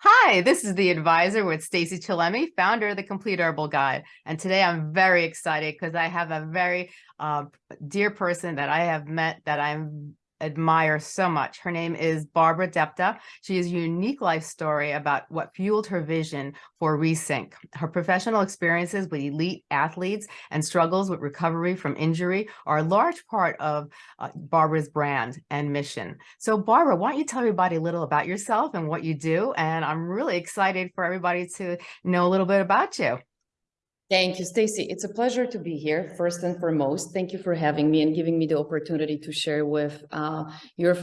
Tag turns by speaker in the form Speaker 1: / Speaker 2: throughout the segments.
Speaker 1: Hi, this is the advisor with Stacy Chillemi, founder of the Complete Herbal Guide. And today I'm very excited because I have a very uh, dear person that I have met that I'm admire so much. Her name is Barbara Depta. She has a unique life story about what fueled her vision for Resync. Her professional experiences with elite athletes and struggles with recovery from injury are a large part of uh, Barbara's brand and mission. So Barbara, why don't you tell everybody a little about yourself and what you do? And I'm really excited for everybody to know a little bit about you.
Speaker 2: Thank you, Stacy. It's a pleasure to be here, first and foremost. Thank you for having me and giving me the opportunity to share with uh, your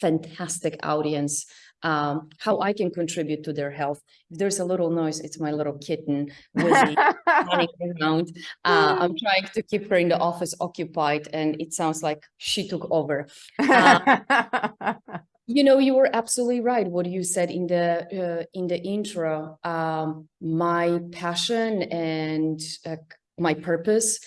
Speaker 2: fantastic audience um, how I can contribute to their health. If there's a little noise, it's my little kitten running around. Uh, I'm trying to keep her in the office occupied and it sounds like she took over. Uh, You know, you were absolutely right. What you said in the uh, in the intro, um, my passion and uh, my purpose,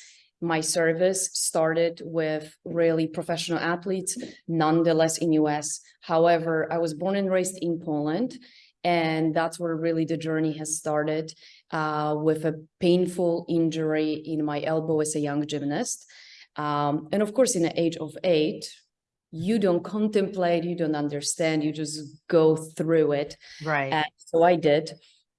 Speaker 2: my service started with really professional athletes, nonetheless in US. However, I was born and raised in Poland, and that's where really the journey has started uh, with a painful injury in my elbow as a young gymnast. Um, and of course, in the age of eight, you don't contemplate, you don't understand, you just go through it.
Speaker 1: Right.
Speaker 2: And so I did.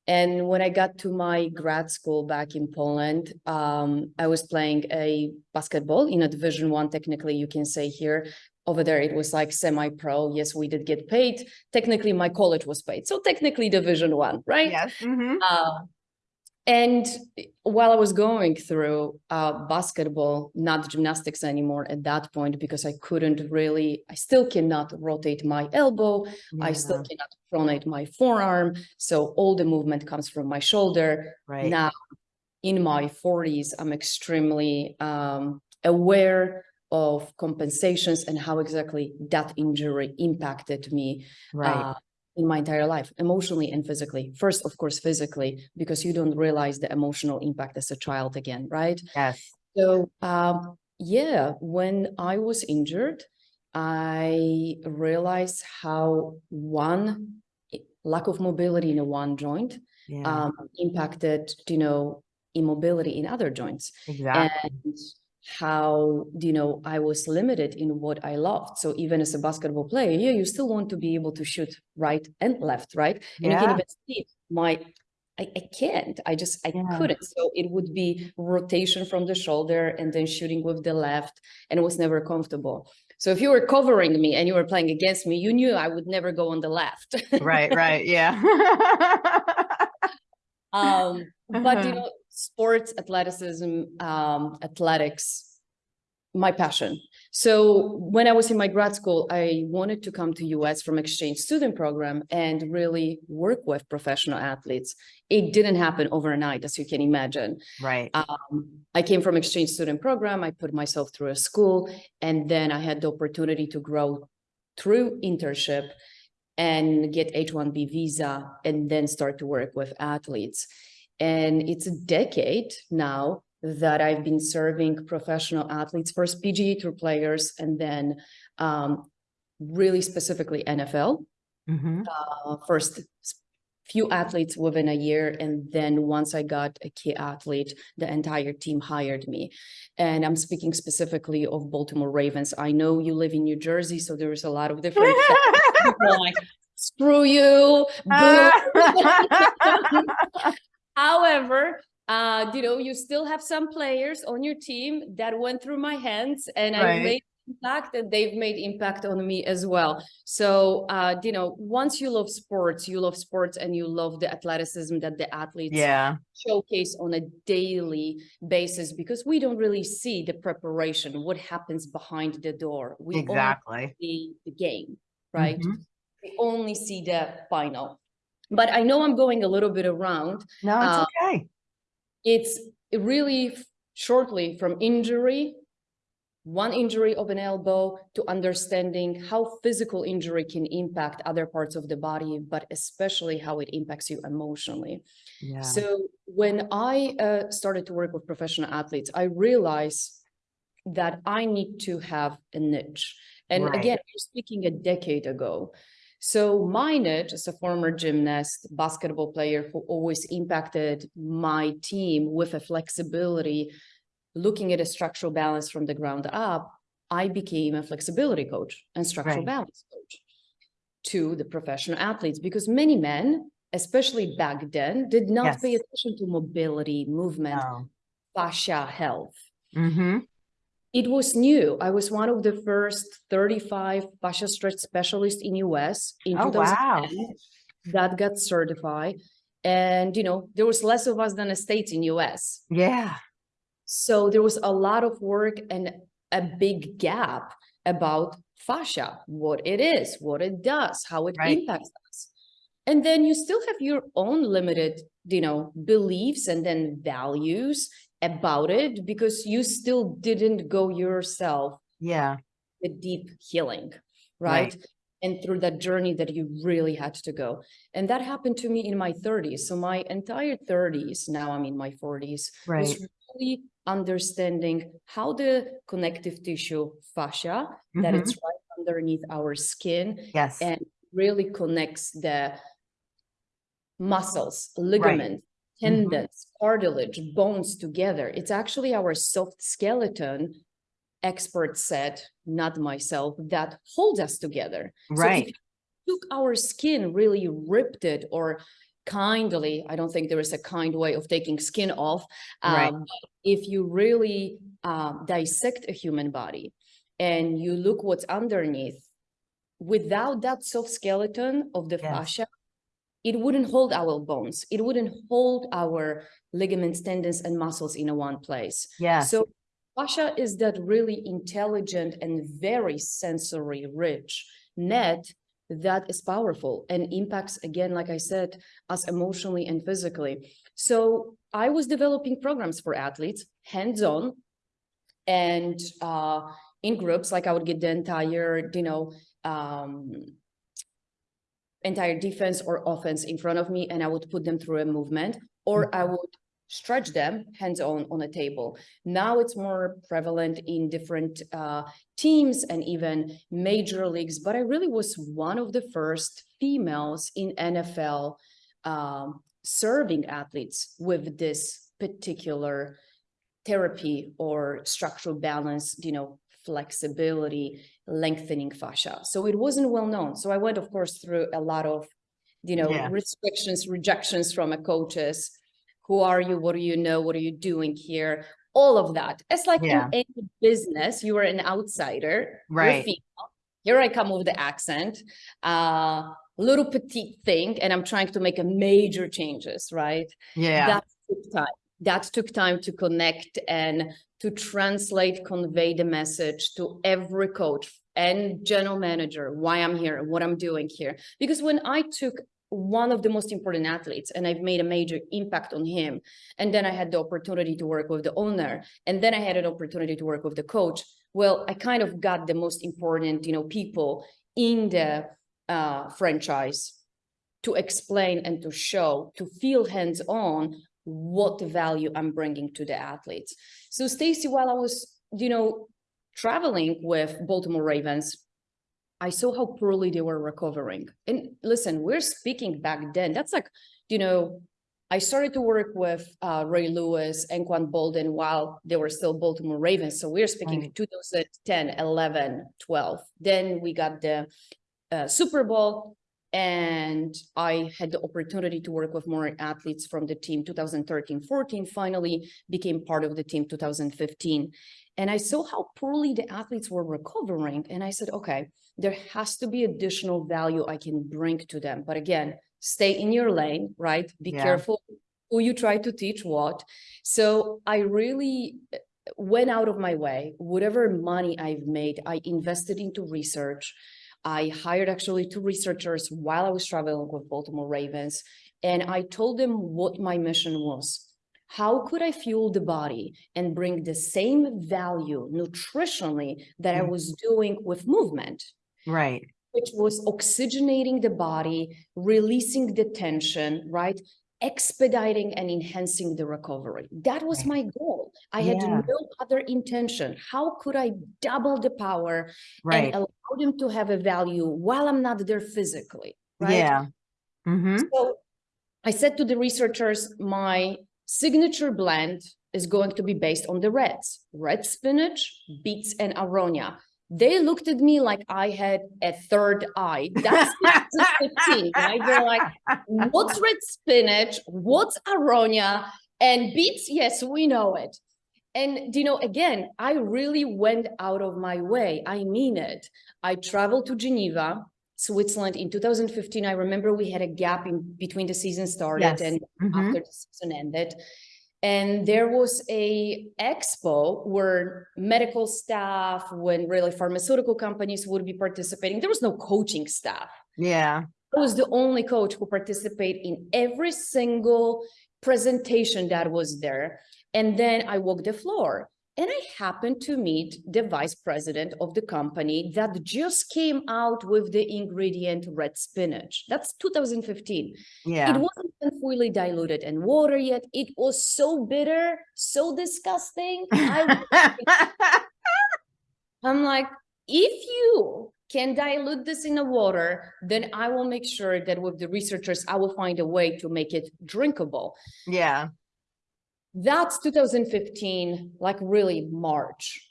Speaker 2: And when I got to my grad school back in Poland, um, I was playing a basketball in a division one, technically you can say here, over there it was like semi-pro yes we did get paid technically my college was paid so technically division one right
Speaker 1: yes mm -hmm. uh,
Speaker 2: and while I was going through uh, basketball, not gymnastics anymore at that point, because I couldn't really, I still cannot rotate my elbow. Yeah. I still cannot pronate my forearm. So all the movement comes from my shoulder.
Speaker 1: Right.
Speaker 2: Now, in my 40s, I'm extremely um, aware of compensations and how exactly that injury impacted me.
Speaker 1: Right. Uh,
Speaker 2: in my entire life, emotionally and physically. First, of course, physically, because you don't realize the emotional impact as a child again, right?
Speaker 1: Yes.
Speaker 2: So, um, yeah, when I was injured, I realized how one lack of mobility in a one joint yeah. um, impacted, you know, immobility in other joints.
Speaker 1: Exactly.
Speaker 2: And how you know I was limited in what I loved. So even as a basketball player, yeah, you still want to be able to shoot right and left, right? And yeah. you can even see my I, I can't. I just I yeah. couldn't. So it would be rotation from the shoulder and then shooting with the left, and it was never comfortable. So if you were covering me and you were playing against me, you knew I would never go on the left.
Speaker 1: right, right, yeah.
Speaker 2: um, but you know, sports, athleticism, um, athletics, my passion. So when I was in my grad school, I wanted to come to US from exchange student program and really work with professional athletes. It didn't happen overnight, as you can imagine.
Speaker 1: Right.
Speaker 2: Um, I came from exchange student program. I put myself through a school, and then I had the opportunity to grow through internship and get H-1B visa and then start to work with athletes. And it's a decade now that I've been serving professional athletes, first PGA Tour players, and then um, really specifically NFL. Mm -hmm. uh, first few athletes within a year. And then once I got a key athlete, the entire team hired me. And I'm speaking specifically of Baltimore Ravens. I know you live in New Jersey, so there's a lot of different like, screw you. However, uh, you know, you still have some players on your team that went through my hands and right. I made impact and they've made impact on me as well. So, uh, you know, once you love sports, you love sports and you love the athleticism that the athletes
Speaker 1: yeah.
Speaker 2: showcase on a daily basis because we don't really see the preparation, what happens behind the door. We
Speaker 1: exactly
Speaker 2: see the game, right? Mm -hmm. We only see the final but I know I'm going a little bit around.
Speaker 1: No, it's uh, okay.
Speaker 2: It's really shortly from injury, one injury of an elbow to understanding how physical injury can impact other parts of the body, but especially how it impacts you emotionally.
Speaker 1: Yeah.
Speaker 2: So when I uh, started to work with professional athletes, I realized that I need to have a niche. And right. again, we're speaking a decade ago. So my niche as a former gymnast, basketball player who always impacted my team with a flexibility, looking at a structural balance from the ground up, I became a flexibility coach and structural
Speaker 1: Right.
Speaker 2: balance coach to the professional athletes because many men, especially back then, did not pay attention to mobility, movement,
Speaker 1: No.
Speaker 2: fascia health.
Speaker 1: Mm-hmm.
Speaker 2: It was new. I was one of the first 35 fascia stretch specialists in US in
Speaker 1: Oh, wow.
Speaker 2: 2010 that got certified. And, you know, there was less of us than a state in US.
Speaker 1: Yeah.
Speaker 2: So there was a lot of work and a big gap about fascia, what it is, what it does, how it
Speaker 1: Right.
Speaker 2: impacts us. And then you still have your own limited, you know, beliefs and then values about it because you still didn't go yourself
Speaker 1: Yeah.
Speaker 2: the deep healing,
Speaker 1: Right.
Speaker 2: right? And through that journey that you really had to go. And that happened to me in my 30s. So my entire 30s, now I'm in my 40s,
Speaker 1: Right.
Speaker 2: was really understanding how the connective tissue fascia, that
Speaker 1: Mhm.
Speaker 2: it's right underneath our skin
Speaker 1: Yes.
Speaker 2: and really connects the muscles, ligaments,
Speaker 1: Mhm.
Speaker 2: tendons, cartilage, bones together. It's actually our soft skeleton, experts said, not myself, that holds us together.
Speaker 1: Right.
Speaker 2: you took our skin, really ripped it or kindly, I don't think there is a kind way of taking skin off.
Speaker 1: Right.
Speaker 2: um, but If you really um, dissect a human body and you look what's underneath, without that soft skeleton of the
Speaker 1: Yes.
Speaker 2: fascia, it wouldn't hold our bones. It wouldn't hold our ligaments, tendons, and muscles in a one place.
Speaker 1: Yeah.
Speaker 2: So fascia is that really intelligent and very sensory rich net that is powerful and impacts, again, like I said, us emotionally and physically. So I was developing programs for athletes, hands-on, and uh, in groups, like I would get the entire, you know, um, entire defense or offense in front of me, and I would put them through a movement, or I would stretch them hands-on on a table. Now it's more prevalent in different uh, teams and even major leagues, but I really was one of the first females in NFL um, serving athletes with this particular therapy or structural balance, you know, flexibility, lengthening fascia. So it wasn't well known. So I went, of course, through a lot of, you know,
Speaker 1: Yeah.
Speaker 2: restrictions, rejections from a coaches. Who are you? What do you know? What are you doing here? All of that. It's like
Speaker 1: Yeah.
Speaker 2: in any business, you are an outsider. you're
Speaker 1: Right.
Speaker 2: female. Here I come with the accent, uh, little petite thing, and I'm trying to make a major changes, right?
Speaker 1: Yeah.
Speaker 2: That took time. That took time to connect and to translate, convey the message to every coach and general manager, why I'm here, and what I'm doing here. Because when I took one of the most important athletes and I've made a major impact on him, and then I had the opportunity to work with the owner, and then I had an opportunity to work with the coach. Well, I kind of got the most important, you know, people in the uh, franchise to explain and to show, to feel hands-on what the value I'm bringing to the athletes. So Stacy, while I was, you know, traveling with Baltimore Ravens, I saw how poorly they were recovering. And listen, we're speaking back then. That's like, you know, I started to work with uh, Ray Lewis and Quan Boldin while they were still Baltimore Ravens. So we're speaking
Speaker 1: Right.
Speaker 2: 2010, 11, 12. Then we got the uh, Super Bowl and I had the opportunity to work with more athletes from the team 2013, 14, finally became part of the team 2015. And I saw how poorly the athletes were recovering. And I said, okay, there has to be additional value I can bring to them. But again, stay in your lane, right? Be
Speaker 1: Yeah.
Speaker 2: careful who you try to teach what. So I really uh, went out of my way. Whatever money I've made, I invested into research. I hired actually two researchers while I was traveling with Baltimore Ravens, and I told them what my mission was. How could I fuel the body and bring the same value nutritionally that I
Speaker 1: Mhm.
Speaker 2: was doing with movement?
Speaker 1: Right.
Speaker 2: which was oxygenating the body, releasing the tension, right? Expediting and enhancing the recovery. That was my goal. I had
Speaker 1: Yeah.
Speaker 2: no other intention. How could I double the power
Speaker 1: Right.
Speaker 2: and allow them to have a value while I'm not there physically? Right.
Speaker 1: Yeah. Mm-hmm.
Speaker 2: So I said to the researchers, my signature blend is going to be based on the reds, red spinach, beets, and aronia. They looked at me like I had a third eye. That's 2015, right? They're like, what's red spinach? What's aronia? And beets, yes, we know it. And you know, again, I really went out of my way. I mean it. I traveled to Geneva, Switzerland in 2015. I remember we had a gap in between the season started
Speaker 1: Yes.
Speaker 2: and
Speaker 1: Mhm.
Speaker 2: after the season ended. And there was a expo where medical staff, when really pharmaceutical companies would be participating. There was no coaching staff.
Speaker 1: Yeah.
Speaker 2: I was the only coach who participated in every single presentation that was there. And then I walked the floor and I happened to meet the vice president of the company that just came out with the ingredient red spinach. That's 2015.
Speaker 1: Yeah.
Speaker 2: It wasn't fully diluted in water yet. It was so bitter, so disgusting. I I'm like, if you can dilute this in the water, then I will make sure that with the researchers, I will find a way to make it drinkable.
Speaker 1: yeah.
Speaker 2: That's 2015, like really March,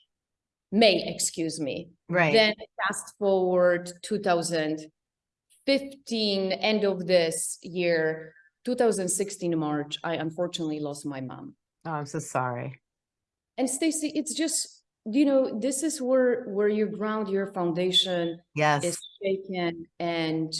Speaker 2: May, excuse me.
Speaker 1: Right.
Speaker 2: Then fast forward 2015, end of this year, 2016 March, I unfortunately lost my mom.
Speaker 1: oh, I'm so sorry.
Speaker 2: And Stacy, it's just, you know, this is where where you ground your foundation
Speaker 1: Yes.
Speaker 2: is shaken and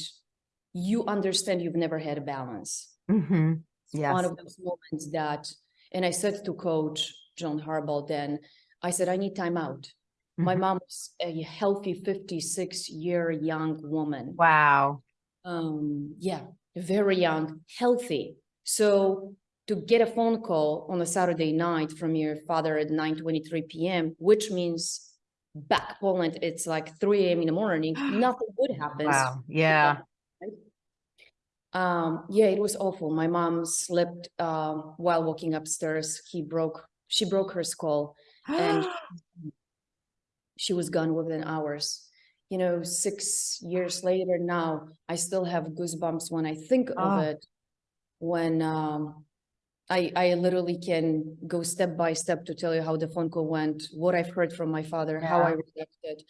Speaker 2: you understand you've never had a balance.
Speaker 1: Mm-hmm. Yes.
Speaker 2: One of those moments that, and I said to coach John Harbaugh then, I said, I need time out. My
Speaker 1: Mhm.
Speaker 2: mom was a healthy 56 year young woman.
Speaker 1: Wow.
Speaker 2: Um, yeah, very young, healthy. So to get a phone call on a Saturday night from your father at 9:23 p.m., which means back Poland, it's like 3 a.m. in the morning, nothing good happens.
Speaker 1: Wow. Yeah.
Speaker 2: Um, yeah, it was awful. My mom slipped um while walking upstairs. He broke, she broke her skull and she was gone within hours. You know, six years later now, I still have goosebumps when I think of
Speaker 1: Oh.
Speaker 2: it. When um I I literally can go step by step to tell you how the phone call went, what I've heard from my father, how I reacted.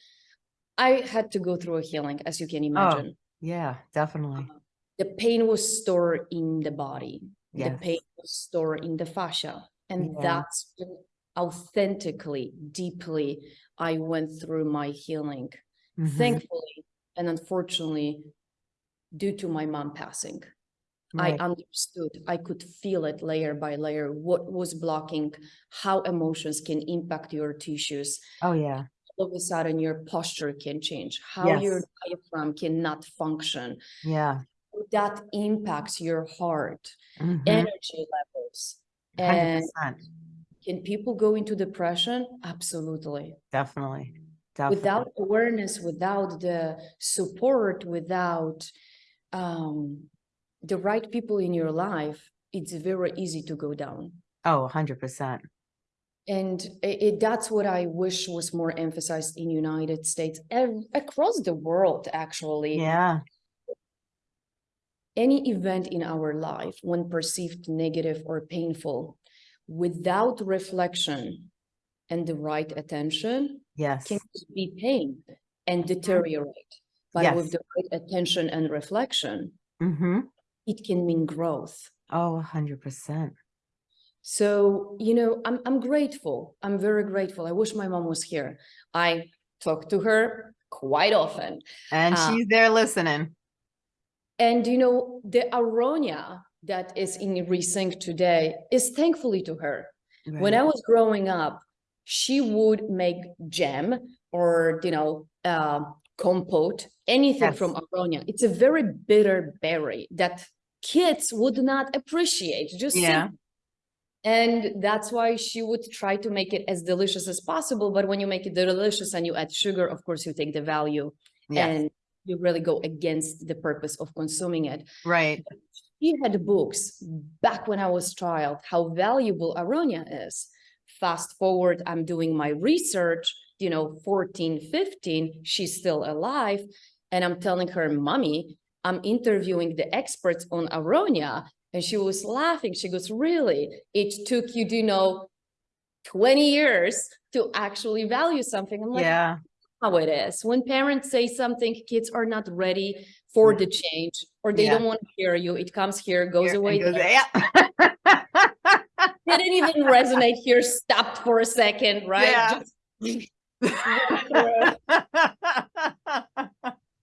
Speaker 2: I had to go through a healing, as you can imagine.
Speaker 1: Oh, yeah, definitely.
Speaker 2: The pain was stored in the body. The pain was stored in the fascia. And
Speaker 1: Yeah.
Speaker 2: that's when authentically, deeply, I went through my healing.
Speaker 1: Mhm.
Speaker 2: Thankfully, and unfortunately, due to my mom passing, I understood, I could feel it layer by layer, what was blocking, how emotions can impact your tissues.
Speaker 1: Oh, yeah.
Speaker 2: All of a sudden, your posture can change, how your diaphragm cannot function.
Speaker 1: Yeah.
Speaker 2: That impacts your heart,
Speaker 1: Mhm.
Speaker 2: energy levels. And
Speaker 1: 100%.
Speaker 2: can people go into depression? Absolutely.
Speaker 1: Definitely. Definitely.
Speaker 2: Without awareness, without the support, without um, the right people in your life, it's very easy to go down.
Speaker 1: Oh, 100%.
Speaker 2: And it, it- that's what I wish was more emphasized in United States, across the world, actually.
Speaker 1: Yeah.
Speaker 2: Any event in our life, when perceived negative or painful, without reflection and the right attention,
Speaker 1: Yes.
Speaker 2: can be pain and deteriorate. But with the right attention and reflection,
Speaker 1: Mm-hmm.
Speaker 2: it can mean growth.
Speaker 1: Oh, 100%.
Speaker 2: So, you know, I'm I'm grateful. I'm very grateful. I wish my mom was here. I talk to her quite often.
Speaker 1: And
Speaker 2: Uh,
Speaker 1: she's there listening.
Speaker 2: And you know, the aronia that is in Resync today is thankfully to her. When I was growing up, she would make jam or you know, uh, compote, anything from aronia. It's a very bitter berry that kids would not appreciate. Just
Speaker 1: Yeah.
Speaker 2: simple. And that's why she would try to make it as delicious as possible. But when you make it delicious and you add sugar, of course, you take the value
Speaker 1: Yes.
Speaker 2: and you really go against the purpose of consuming it.
Speaker 1: Right.
Speaker 2: He had books back when I was child, how valuable Aronia is. Fast forward, I'm doing my research, you know, 14, 15, she's still alive. And I'm telling her, mommy, I'm interviewing the experts on Aronia. And she was laughing. She goes, really? It took you, do you know, 20 years to actually value something. I'm like,
Speaker 1: Yeah,
Speaker 2: how it is. When parents say something, kids are not ready for mm-hmm. the change or they
Speaker 1: Yeah.
Speaker 2: don't want to hear you. It comes here, goes
Speaker 1: Here,
Speaker 2: away.
Speaker 1: goes- yeah.
Speaker 2: Didn't even resonate here, stopped for a second, right?
Speaker 1: Yeah.
Speaker 2: Just-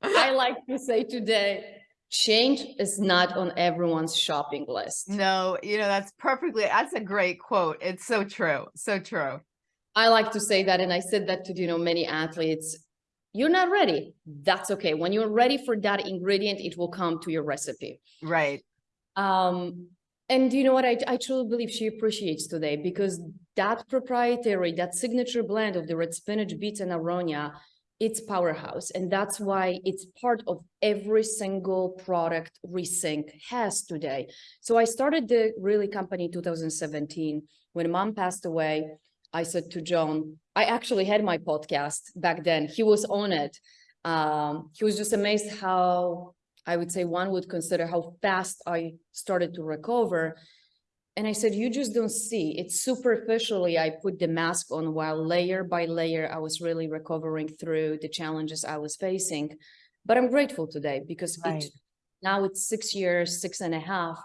Speaker 2: I like to say today, change is not on everyone's shopping list.
Speaker 1: No, you know, that's perfectly, that's a great quote. It's so true. So true.
Speaker 2: I like to say that, and I said that to, you know, many athletes. You're not ready. That's okay. When you're ready for that ingredient, it will come to your recipe.
Speaker 1: Right.
Speaker 2: Um, and you know what? I, I truly believe she appreciates today because that proprietary, that signature blend of the red spinach, beets, and aronia, it's powerhouse. And that's why it's part of every single product Resync has today. So I started the really company in 2017. When mom passed away, I said to John, I actually had my podcast back then. He was on it. Um, he was just amazed how I would say one would consider how fast I started to recover. And I said, you just don't see it superficially. I put the mask on while layer by layer, I was really recovering through the challenges I was facing. But I'm grateful today because
Speaker 1: Right.
Speaker 2: it, now it's six years, six and a half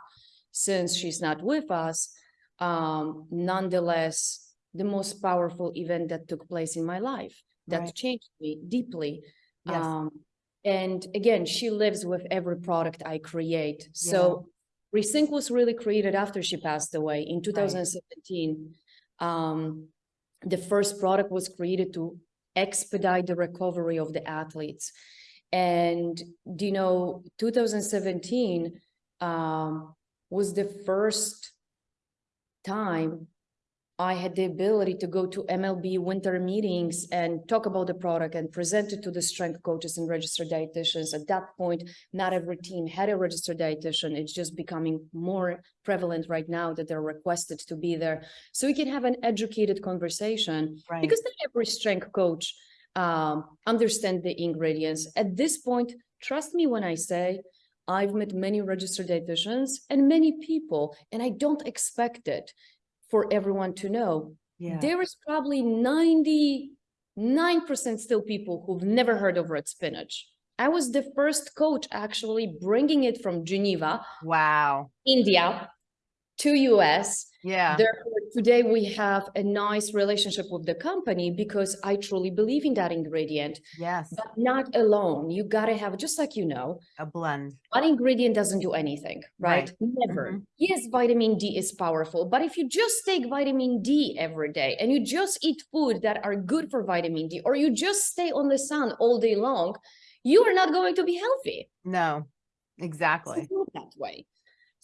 Speaker 2: since she's not with us. Um, nonetheless, the most powerful event that took place in my life that
Speaker 1: Right.
Speaker 2: changed me deeply.
Speaker 1: Yes.
Speaker 2: Um, and again, she lives with every product I create. So Resync was really created after she passed away in 2017. Um, the first product was created to expedite the recovery of the athletes. And, do you know, 2017 um, was the first time I had the ability to go to MLB winter meetings and talk about the product and present it to the strength coaches and registered dietitians. At that point, not every team had a registered dietitian. It's just becoming more prevalent right now that they're requested to be there. So we can have an educated conversation
Speaker 1: Right.
Speaker 2: because not every strength coach um, understand the ingredients. At this point, trust me when I say I've met many registered dietitians and many people, and I don't expect it for everyone to know.
Speaker 1: yeah.
Speaker 2: There is probably 99% still people who've never heard of red spinach. I was the first coach actually bringing it from Geneva,
Speaker 1: Wow.
Speaker 2: India to US.
Speaker 1: Yeah.
Speaker 2: Therefore, today we have a nice relationship with the company because I truly believe in that ingredient,
Speaker 1: Yes.
Speaker 2: but not alone. You gotta have, just like you know,
Speaker 1: A blend.
Speaker 2: one ingredient doesn't do anything, right?
Speaker 1: Right.
Speaker 2: Never.
Speaker 1: Mhm.
Speaker 2: Yes, vitamin D is powerful, but if you just take vitamin D every day and you just eat food that are good for vitamin D, or you just stay on the sun all day long, you are not going to be healthy.
Speaker 1: No, exactly.
Speaker 2: That way.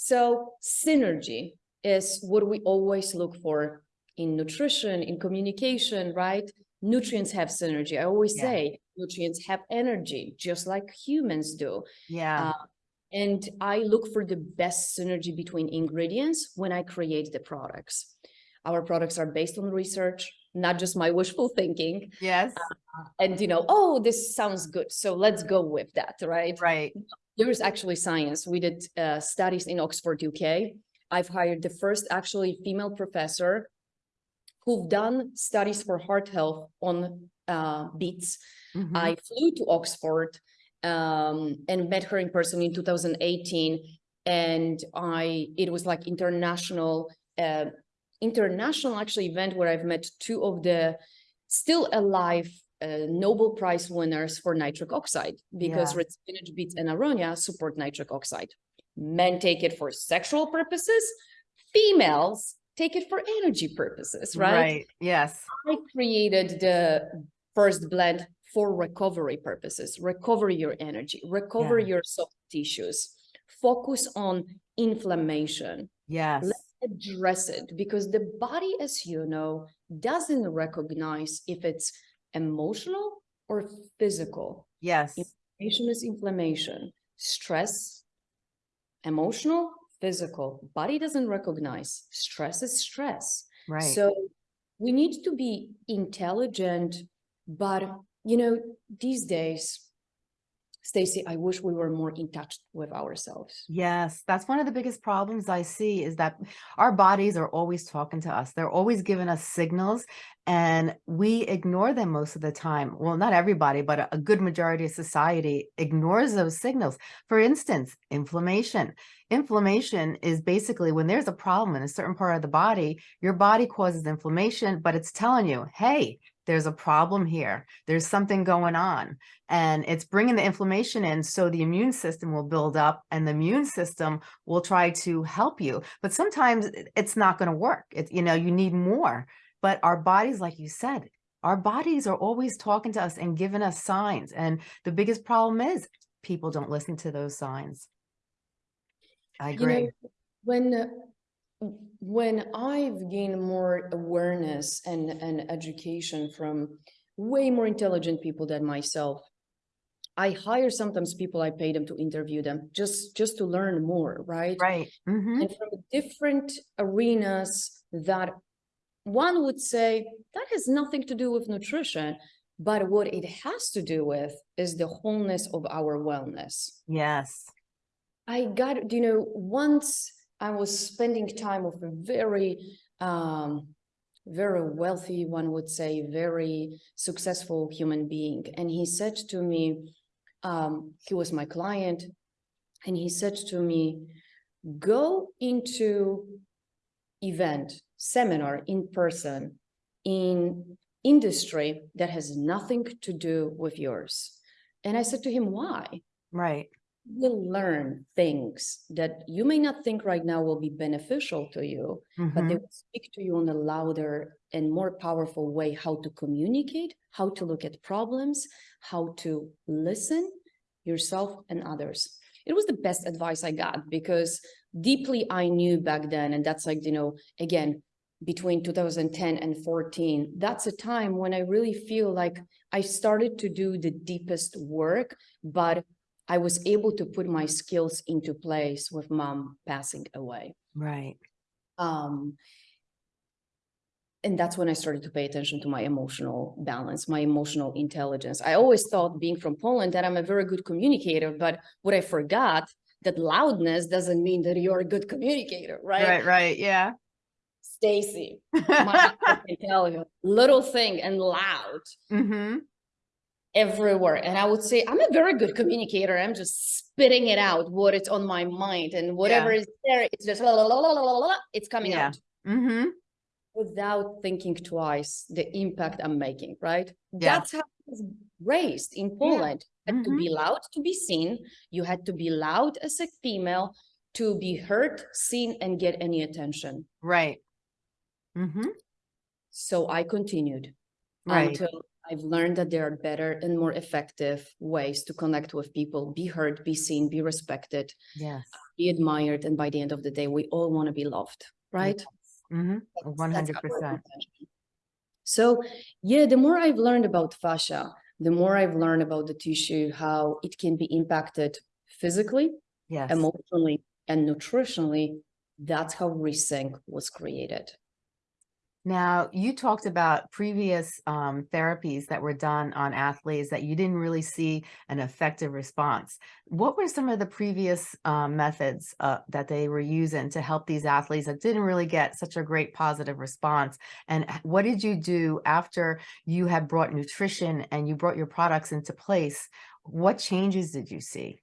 Speaker 2: So synergy is what we always look for in nutrition, in communication, right? Nutrients have synergy. I always
Speaker 1: Yeah.
Speaker 2: say nutrients have energy, just like humans do.
Speaker 1: Yeah.
Speaker 2: Uh, And I look for the best synergy between ingredients when I create the products. Our products are based on research, not just my wishful thinking.
Speaker 1: Yes.
Speaker 2: And you know, oh, this sounds good, so let's go with that, right?
Speaker 1: Right.
Speaker 2: There is actually science. We did uh, studies in Oxford, UK. I've hired the first actually female professor who've done studies for heart health on uh, beets.
Speaker 1: Mhm.
Speaker 2: I flew to Oxford um, and met her in person in 2018. And I, it was like international, uh, international actually event where I've met two of the still alive uh, Nobel Prize winners for nitric oxide because
Speaker 1: Yeah.
Speaker 2: red spinach, beets, and aronia support nitric oxide. Men take it for sexual purposes. Females take it for energy purposes, right?
Speaker 1: Right. Yes.
Speaker 2: I created the first blend for recovery purposes, recover your energy, recover
Speaker 1: Yeah.
Speaker 2: your soft tissues, focus on inflammation,
Speaker 1: Yes.
Speaker 2: address it because the body, as you know, doesn't recognize if it's emotional or physical.
Speaker 1: Yes.
Speaker 2: Inflammation is inflammation, stress emotional, physical, body doesn't recognize. Stress is stress.
Speaker 1: Right.
Speaker 2: So we need to be intelligent, but you know, these days, Stacy, I wish we were more in touch with ourselves.
Speaker 1: Yes, that's one of the biggest problems I see is that our bodies are always talking to us. They're always giving us signals and we ignore them most of the time. Well, not everybody, but a- a good majority of society ignores those signals. For instance, inflammation. Inflammation is basically when there's a problem in a certain part of the body, your body causes inflammation, but it's telling you, hey, there's a problem here. There's something going on. And it's bringing the inflammation in so the immune system will build up and the immune system will try to help you. But sometimes it's not going to work. It's you know you need more. But our bodies like you said our bodies are always talking to us and giving us signs. And the biggest problem is people don't listen to those signs. I
Speaker 2: You
Speaker 1: agree.
Speaker 2: know, when uh, when I've gained more awareness and and education from way more intelligent people than myself, I hire sometimes people, I pay them to interview them just just to learn more, right?
Speaker 1: right hmm
Speaker 2: And from different arenas that one would say that has nothing to do with nutrition, but what it has to do with is the wholeness of our wellness.
Speaker 1: yes
Speaker 2: I got, you know, once I was spending time with a very, um, very wealthy, one would say, very successful human being. And he said to me, um, he was my client, and he said to me, go into event, seminar in person in industry that has nothing to do with yours. And I said to him, why?
Speaker 1: right
Speaker 2: will learn things that you may not think right now will be beneficial to you, but they
Speaker 1: Mhm.
Speaker 2: will speak to you in a louder and more powerful way how to communicate, how to look at problems, how to listen yourself and others. It was the best advice I got because deeply I knew back then, and that's like, you know, again, between 2010 and 14, that's a time when I really feel like I started to do the deepest work, but I was able to put my skills into place with mom passing away.
Speaker 1: right
Speaker 2: Um, and that's when I started to pay attention to my emotional balance, my emotional intelligence. I always thought being from Poland that I'm a very good communicator, but what I forgot that loudness doesn't mean that you're a good communicator, right?
Speaker 1: right right yeah
Speaker 2: Stacy, my tell you, little thing and loud
Speaker 1: hmm
Speaker 2: everywhere. And I would say, I'm a very good communicator. I'm just spitting it out, what it's on my mind and whatever is there, it's just la, la, la, la, la, la, la, it's coming
Speaker 1: Yeah.
Speaker 2: out
Speaker 1: hmm
Speaker 2: without thinking twice the impact I'm making, right?
Speaker 1: Yeah.
Speaker 2: That's how I was raised in Poland. You had to
Speaker 1: Mhm.
Speaker 2: be loud to be seen. You had to be loud as a female to be heard, seen, and get any attention.
Speaker 1: right hmm
Speaker 2: So I continued.
Speaker 1: right
Speaker 2: until I've learned that there are better and more effective ways to connect with people, be heard, be seen, be respected,
Speaker 1: yes
Speaker 2: be admired, and by the end of the day, we all want to be loved, right?
Speaker 1: hmm
Speaker 2: That's-
Speaker 1: One
Speaker 2: that's
Speaker 1: hundred
Speaker 2: our
Speaker 1: percent.
Speaker 2: intention. So, yeah, the more I've learned about fascia, the more I've learned about the tissue, how it can be impacted physically,
Speaker 1: Yes.
Speaker 2: emotionally, and nutritionally. That's how Resync was created.
Speaker 1: Now, you talked about previous um, therapies that were done on athletes that you didn't really see an effective response. What were some of the previous um, methods uh, that they were using to help these athletes that didn't really get such a great positive response? And what did you do after you had brought nutrition and you brought your products into place? What changes did you see?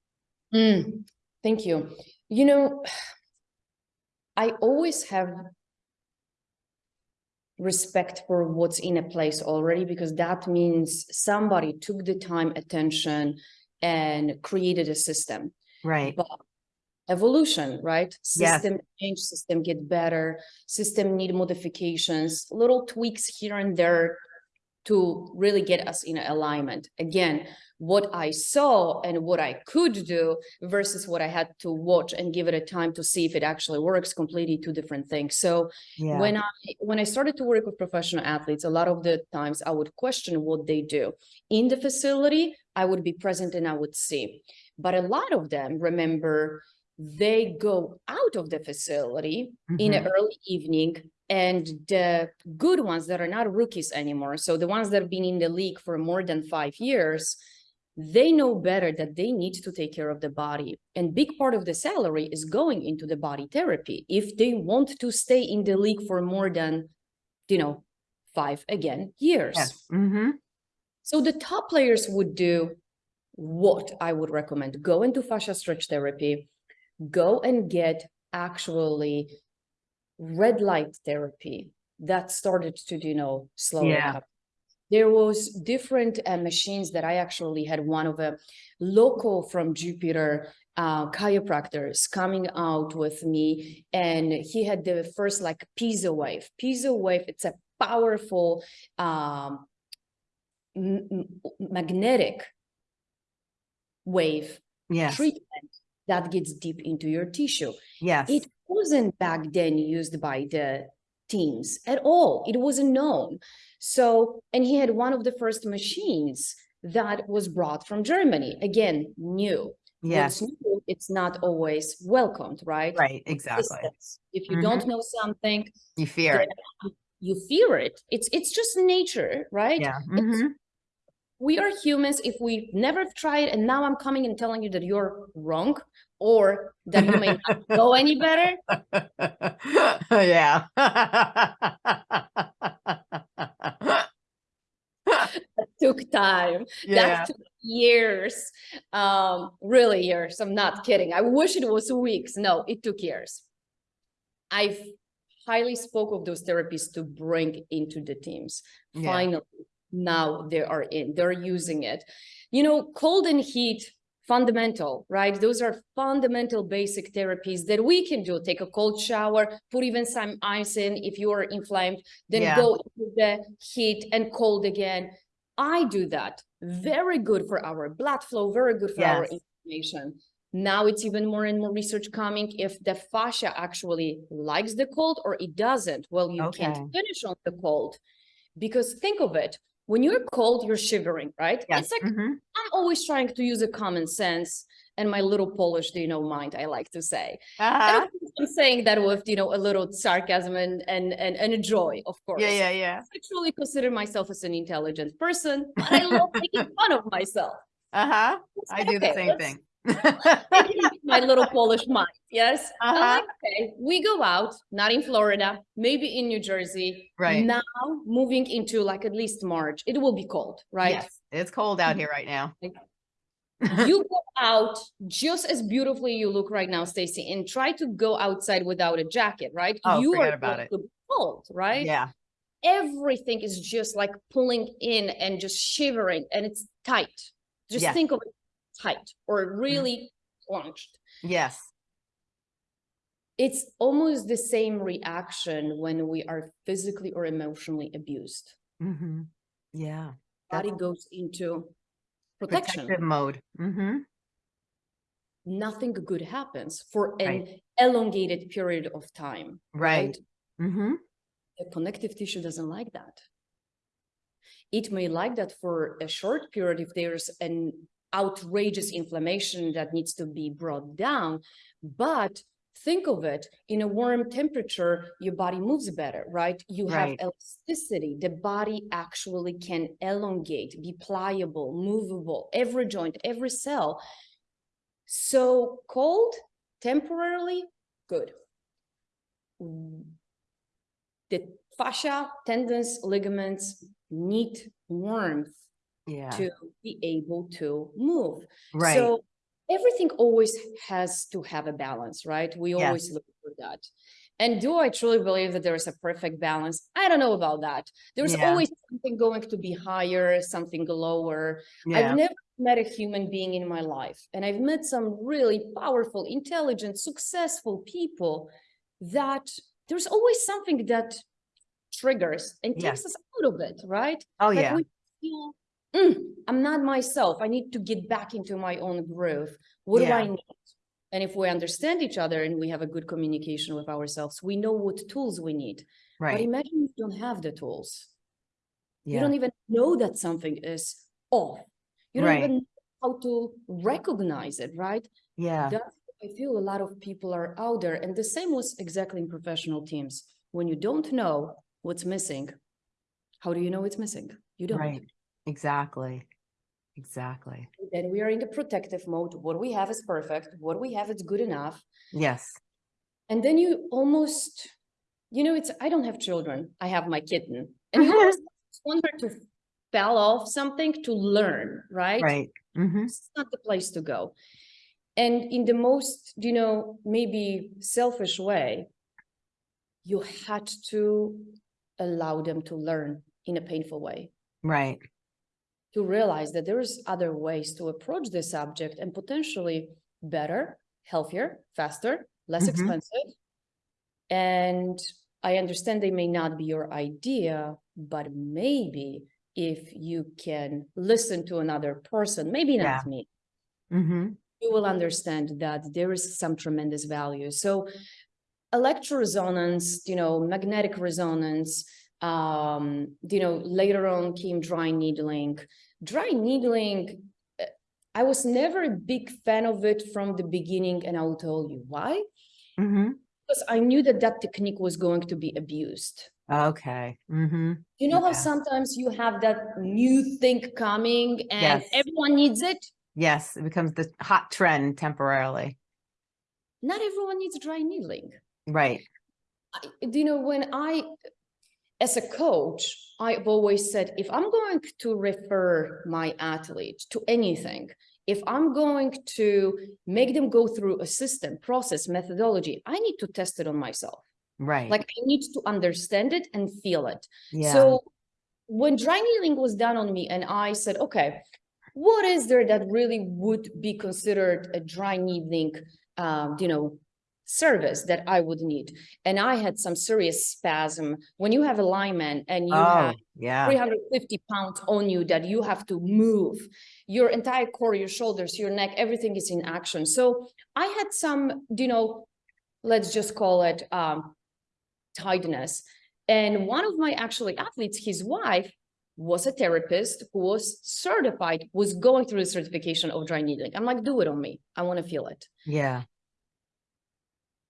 Speaker 2: Mm, thank you. You know, I always have respect for what's in a place already because that means somebody took the time, attention, and created a system.
Speaker 1: Right.
Speaker 2: But evolution, right?
Speaker 1: Yes.
Speaker 2: System change, system get better, system need modifications, little tweaks here and there to really get us in alignment. Again, what I saw and what I could do versus what I had to watch and give it a time to see if it actually works, completely two different things. So
Speaker 1: Yeah.
Speaker 2: when I when I started to work with professional athletes, a lot of the times I would question what they do. In the facility, I would be present and I would see. But a lot of them remember they go out of the facility in the
Speaker 1: Mhm.
Speaker 2: early evening and the good ones that are not rookies anymore so the ones that have been in the league for more than five years they know better that they need to take care of the body and big part of the salary is going into the body therapy if they want to stay in the league for more than you know five again years
Speaker 1: Yes. Mm-hmm.
Speaker 2: so the top players would do what I would recommend. Go into fascia stretch therapy, go and get actually red light therapy that started to, you know, slow
Speaker 1: Yeah.
Speaker 2: up. There was different uh, machines that I actually had one of a local from Jupiter uh, chiropractors coming out with me and he had the first like piezo wave. Piezo wave, it's a powerful um, magnetic wave
Speaker 1: Yes.
Speaker 2: treatment that gets deep into your tissue.
Speaker 1: Yes.
Speaker 2: It wasn't back then used by the teams at all. It wasn't known. So, and he had one of the first machines that was brought from Germany. Again, new.
Speaker 1: Yes.
Speaker 2: New, it's not always welcomed, right?
Speaker 1: Right. Exactly.
Speaker 2: If you
Speaker 1: Mhm.
Speaker 2: don't know something,
Speaker 1: You fear it.
Speaker 2: you fear it. It's it's just nature, right?
Speaker 1: Yeah.
Speaker 2: It's-
Speaker 1: Mhm.
Speaker 2: We are humans if we never tried and now i'm coming and telling you that you're wrong or that you may not know any better.
Speaker 1: Yeah.
Speaker 2: that took time.
Speaker 1: Yeah.
Speaker 2: that took years. Um really years. I'm not kidding. I wish it was weeks. No it took years. I've highly spoke of those therapies to bring into the teams.
Speaker 1: Yeah.
Speaker 2: finally now they are in they're using it. You know cold and heat fundamental right? Those are fundamental basic therapies that we can do. Take a cold shower put even some ice in if you are inflamed then
Speaker 1: Yeah.
Speaker 2: go into the heat and cold again. I do that. Very good for our blood flow very good for our inflammation. Now it's even more and more research coming if the fascia actually likes the cold or it doesn't. Well you
Speaker 1: Okay.
Speaker 2: can't finish on the cold. Because think of it when you're cold you're shivering right
Speaker 1: Yes.
Speaker 2: it's like
Speaker 1: mhm.
Speaker 2: i'm always trying to use a common sense and my little polish do you know mind i like to say And
Speaker 1: Uh-huh.
Speaker 2: i'm saying that with you know a little sarcasm and and and, and a joy of course
Speaker 1: Yeah. Yeah. Yeah.
Speaker 2: i truly consider myself as an intelligent person but i love making fun of myself
Speaker 1: Uh huh. I do the same thing.
Speaker 2: Take it into my little Polish mind. Yes.
Speaker 1: Uh-huh.
Speaker 2: like, okay, we go out, not in Florida, maybe in New Jersey.
Speaker 1: Right.
Speaker 2: Now moving into like at least March, it will be cold, right?
Speaker 1: Yes. It's cold out here right now.
Speaker 2: You go out just as beautifully you look right now, Stacy, and try to go outside without a jacket, right?
Speaker 1: Oh,
Speaker 2: you
Speaker 1: forget
Speaker 2: are
Speaker 1: about it.
Speaker 2: cold, right?
Speaker 1: Yeah.
Speaker 2: Everything is just like pulling in and just shivering and it's tight. Just
Speaker 1: Yes.
Speaker 2: think of it tight or really plunged.
Speaker 1: Yes.
Speaker 2: it's almost the same reaction when we are physically or emotionally abused.
Speaker 1: hmm Yeah.
Speaker 2: Body
Speaker 1: That's
Speaker 2: goes into protection.
Speaker 1: protective mode. hmm
Speaker 2: Nothing good happens for an
Speaker 1: Right.
Speaker 2: elongated period of time.
Speaker 1: Right. hmm
Speaker 2: The connective tissue doesn't like that. It may like that for a short period if there's an outrageous inflammation that needs to be brought down, but think of it in a warm temperature your body moves better right? You have
Speaker 1: Right.
Speaker 2: elasticity. The body actually can elongate be pliable movable every joint every cell. So cold temporarily good. The fascia tendons ligaments need warmth
Speaker 1: Yeah.
Speaker 2: to be able to move
Speaker 1: right.
Speaker 2: so everything always has to have a balance, right? We
Speaker 1: Yes.
Speaker 2: always look for that. And do I truly believe that there is a perfect balance? I don't know about that. There's
Speaker 1: Yeah.
Speaker 2: always something going to be higher, something lower.
Speaker 1: yeah.
Speaker 2: I've never met a human being in my life, and I've met some really powerful, intelligent, successful people that there's always something that triggers and takes
Speaker 1: Yes.
Speaker 2: us out of it, right?
Speaker 1: oh
Speaker 2: Like
Speaker 1: yeah.
Speaker 2: we feel, "Mm, I'm not myself. I need to get back into my own groove. What do I need? And if we understand each other and we have a good communication with ourselves, we know what tools we need.
Speaker 1: Right.
Speaker 2: But imagine you don't have the tools. You
Speaker 1: Yeah.
Speaker 2: don't even know that something is off. You don't
Speaker 1: Right.
Speaker 2: even know how to recognize it, right?
Speaker 1: Yeah.
Speaker 2: That's I feel a lot of people are out there, and the same was exactly in professional teams. When you don't know what's missing, how do you know it's missing? You don't.
Speaker 1: Right. Exactly. Exactly.
Speaker 2: Then we are in the protective mode. What we have is perfect. What we have is good enough.
Speaker 1: Yes.
Speaker 2: And then you almost, you know, it's, I don't have children. I have my kitten. And you almost want her to fall off something to learn, right?
Speaker 1: Right. hmm
Speaker 2: It's not the place to go. And in the most, you know, maybe selfish way, you had to allow them to learn in a painful way,
Speaker 1: Right.
Speaker 2: To realize that there's other ways to approach this subject and potentially better, healthier, faster, less
Speaker 1: Mhm.
Speaker 2: expensive. And I understand they may not be your idea, but maybe if you can listen to another person, maybe
Speaker 1: Yeah.
Speaker 2: not me,
Speaker 1: hmm
Speaker 2: you will understand that there is some tremendous value. So electroresonance, you know, magnetic resonance, um, you know, later on came dry needling. Dry needling, I was never a big fan of it from the beginning, and I will tell you why.
Speaker 1: hmm
Speaker 2: Because I knew that that technique was going to be abused.
Speaker 1: Okay. hmm
Speaker 2: You know how sometimes you have that new thing coming and
Speaker 1: Yes.
Speaker 2: everyone needs it?
Speaker 1: Yes. It becomes the hot trend temporarily.
Speaker 2: Not everyone needs dry needling.
Speaker 1: Right.
Speaker 2: I- you know, when I, as a coach, I've always said, if I'm going to refer my athlete to anything, if I'm going to make them go through a system, process, methodology, I need to test it on myself.
Speaker 1: Right.
Speaker 2: Like I need to understand it and feel it.
Speaker 1: yeah.
Speaker 2: So when dry needling was done on me and I said, okay, what is there that really would be considered a dry needling, um, you know, service that I would need? And I had some serious spasm. When you have a lineman and you
Speaker 1: oh,
Speaker 2: have
Speaker 1: yeah.
Speaker 2: 350 pounds on you that you have to move, your entire core, your shoulders, your neck, everything is in action. So I had some, you know, let's just call it um, tightness. And one of my actually athletes, his wife, was a therapist who was certified, was going through the certification of dry needling. I'm like, do it on me. I want to feel it.
Speaker 1: Yeah.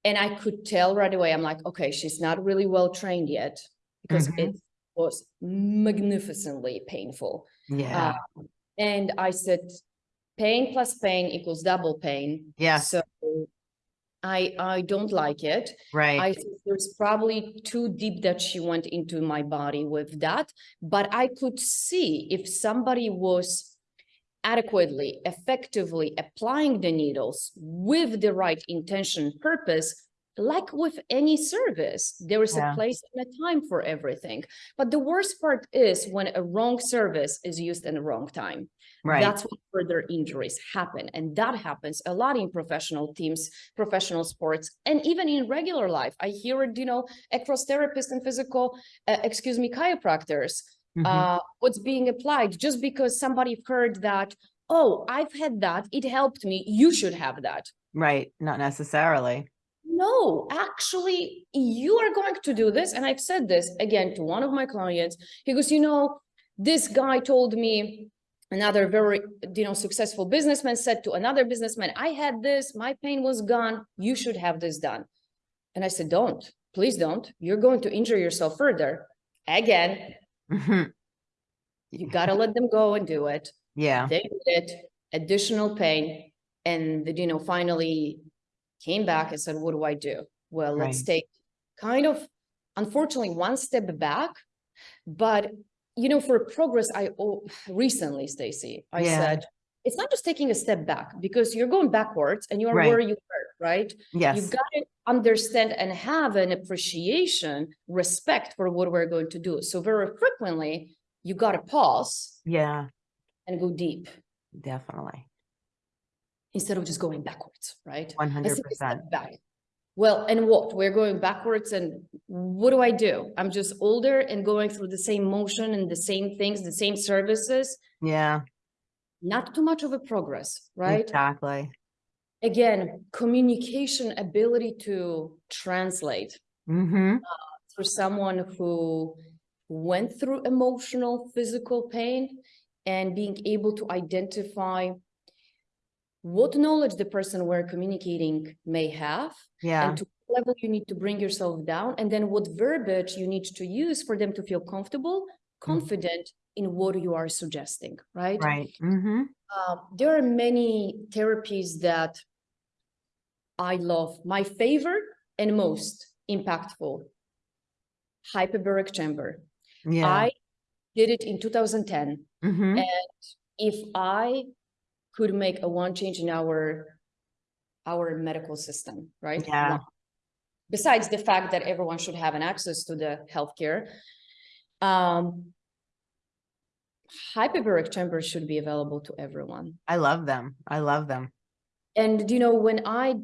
Speaker 2: And I could tell right away, I'm like, okay, she's not really well trained yet because
Speaker 1: Mhm.
Speaker 2: it was magnificently painful.
Speaker 1: Yeah.
Speaker 2: And I said, pain plus pain equals double pain.
Speaker 1: Yeah.
Speaker 2: So I, I don't like it.
Speaker 1: right.
Speaker 2: I think there's probably too deep that she went into my body with that, but I could see if somebody was adequately, effectively applying the needles with the right intention, purpose, like with any service, there is
Speaker 1: Yeah.
Speaker 2: a place and a time for everything. But the worst part is when a wrong service is used in the wrong time.
Speaker 1: right.
Speaker 2: That's when further injuries happen. And that happens a lot in professional teams, professional sports, and even in regular life. I hear it, you know, across therapists and physical, uh, excuse me, chiropractors,
Speaker 1: Mhm.
Speaker 2: uh, what's being applied just because somebody heard that, oh, I've had that, it helped me, you should have that.
Speaker 1: right. Not necessarily.
Speaker 2: No, actually, you are going to do this. And I've said this again to one of my clients. He goes, you know, this guy told me, another very, you know, successful businessman said to another businessman, I had this, my pain was gone. You should have this done. And I said, don't, please don't. You're going to injure yourself further. Again,
Speaker 1: Mhm.
Speaker 2: you got to let them go and do it.
Speaker 1: Yeah.
Speaker 2: They did it, additional pain. And, the you know, finally came back and said, what do I do? Well, let's take kind of, unfortunately, one step back. But, you know, for progress, I oh, recently, Stacy, I
Speaker 1: Yeah.
Speaker 2: said, it's not just taking a step back because you're going backwards and you are
Speaker 1: Right.
Speaker 2: where you right?
Speaker 1: Yes.
Speaker 2: You've got to understand and have an appreciation, respect for what we're going to do. So very frequently, you got to pause
Speaker 1: Yeah.
Speaker 2: and go deep
Speaker 1: Definitely.
Speaker 2: instead of just going backwards, right? 100%. Back. Well, and what? We're going backwards and what do I do? I'm just older and going through the same motion and the same things, the same services.
Speaker 1: Yeah.
Speaker 2: Not too much of a progress, right?
Speaker 1: Exactly.
Speaker 2: Again, communication ability to translate
Speaker 1: Mm-hmm.
Speaker 2: for someone who went through emotional, physical pain and being able to identify what knowledge the person we're communicating may have
Speaker 1: Yeah.
Speaker 2: and to what level you need to bring yourself down and then what verbiage you need to use for them to feel comfortable confident in what you are suggesting right
Speaker 1: Right. Mm-hmm.
Speaker 2: um, there are many therapies that I love. My favorite and most impactful, hyperbaric chamber.
Speaker 1: Yeah.
Speaker 2: I did it in 2010.
Speaker 1: mm-hmm.
Speaker 2: If I could make a one change in our our medical system, right?
Speaker 1: Yeah.
Speaker 2: Besides the fact that everyone should have an access to the healthcare, um, hyperbaric chambers should be available to everyone.
Speaker 1: I love them. I love them.
Speaker 2: And you know, when I,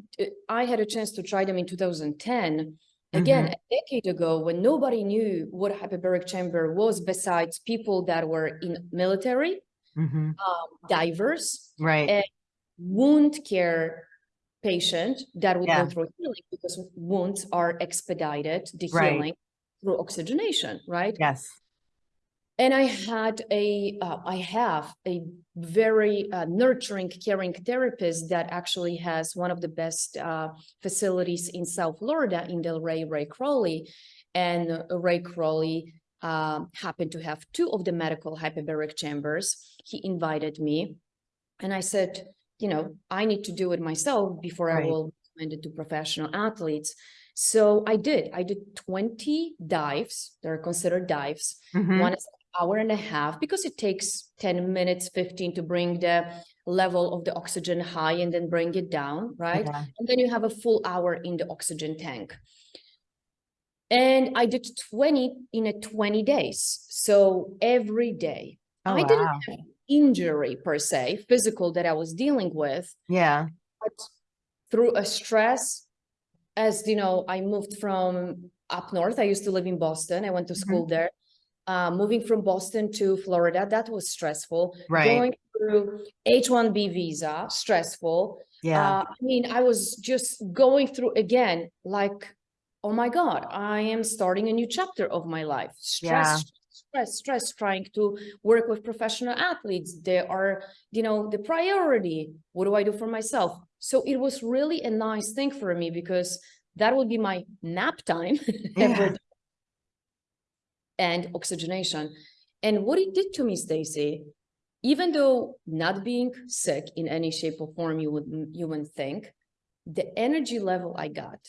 Speaker 2: I had a chance to try them in 2010, again,
Speaker 1: Mhm.
Speaker 2: a decade ago, when nobody knew what a hyperbaric chamber was, besides people that were in military,
Speaker 1: Mm-hmm.
Speaker 2: um, divers,
Speaker 1: Right.
Speaker 2: and wound care patient that would
Speaker 1: Yeah.
Speaker 2: go through healing because wounds are expedited, the
Speaker 1: Right.
Speaker 2: healing through oxygenation, right?
Speaker 1: yes.
Speaker 2: And I had a, uh, I have a very uh, nurturing, caring therapist that actually has one of the best uh, facilities in South Florida in Delray, Ray Crowley. And Ray Crowley um, happened to have two of the medical hyperbaric chambers. He invited me and I said, you know, I need to do it myself before I will recommend it to professional athletes. So I did. I did 20 dives. They're considered dives.
Speaker 1: Mhm.
Speaker 2: One is hour and a half because it takes 10 minutes, 15 to bring the level of the oxygen high and then bring it down, right?
Speaker 1: Yeah.
Speaker 2: And then you have a full hour in the oxygen tank. And I did 20 in a 20 days. So every day.
Speaker 1: Oh,
Speaker 2: I didn't have injury per se, physical that I was dealing with,
Speaker 1: Yeah.
Speaker 2: but through a stress, as you know, I moved from up north. I used to live in Boston. I went to
Speaker 1: Mhm.
Speaker 2: school there. Uh, moving from Boston to Florida, that was stressful.
Speaker 1: Right.
Speaker 2: Going through H-1B visa, stressful.
Speaker 1: Yeah.
Speaker 2: Uh, I mean, I was just going through again, like, oh my God, I am starting a new chapter of my life.
Speaker 1: Yeah.
Speaker 2: Stress, stress, stress, trying to work with professional athletes. They are, you know, the priority. What do I do for myself? So it was really a nice thing for me because that would be my nap time every
Speaker 1: Yeah.
Speaker 2: And oxygenation. And what it did to me, Stacy, even though not being sick in any shape or form, you would you would think, the energy level I got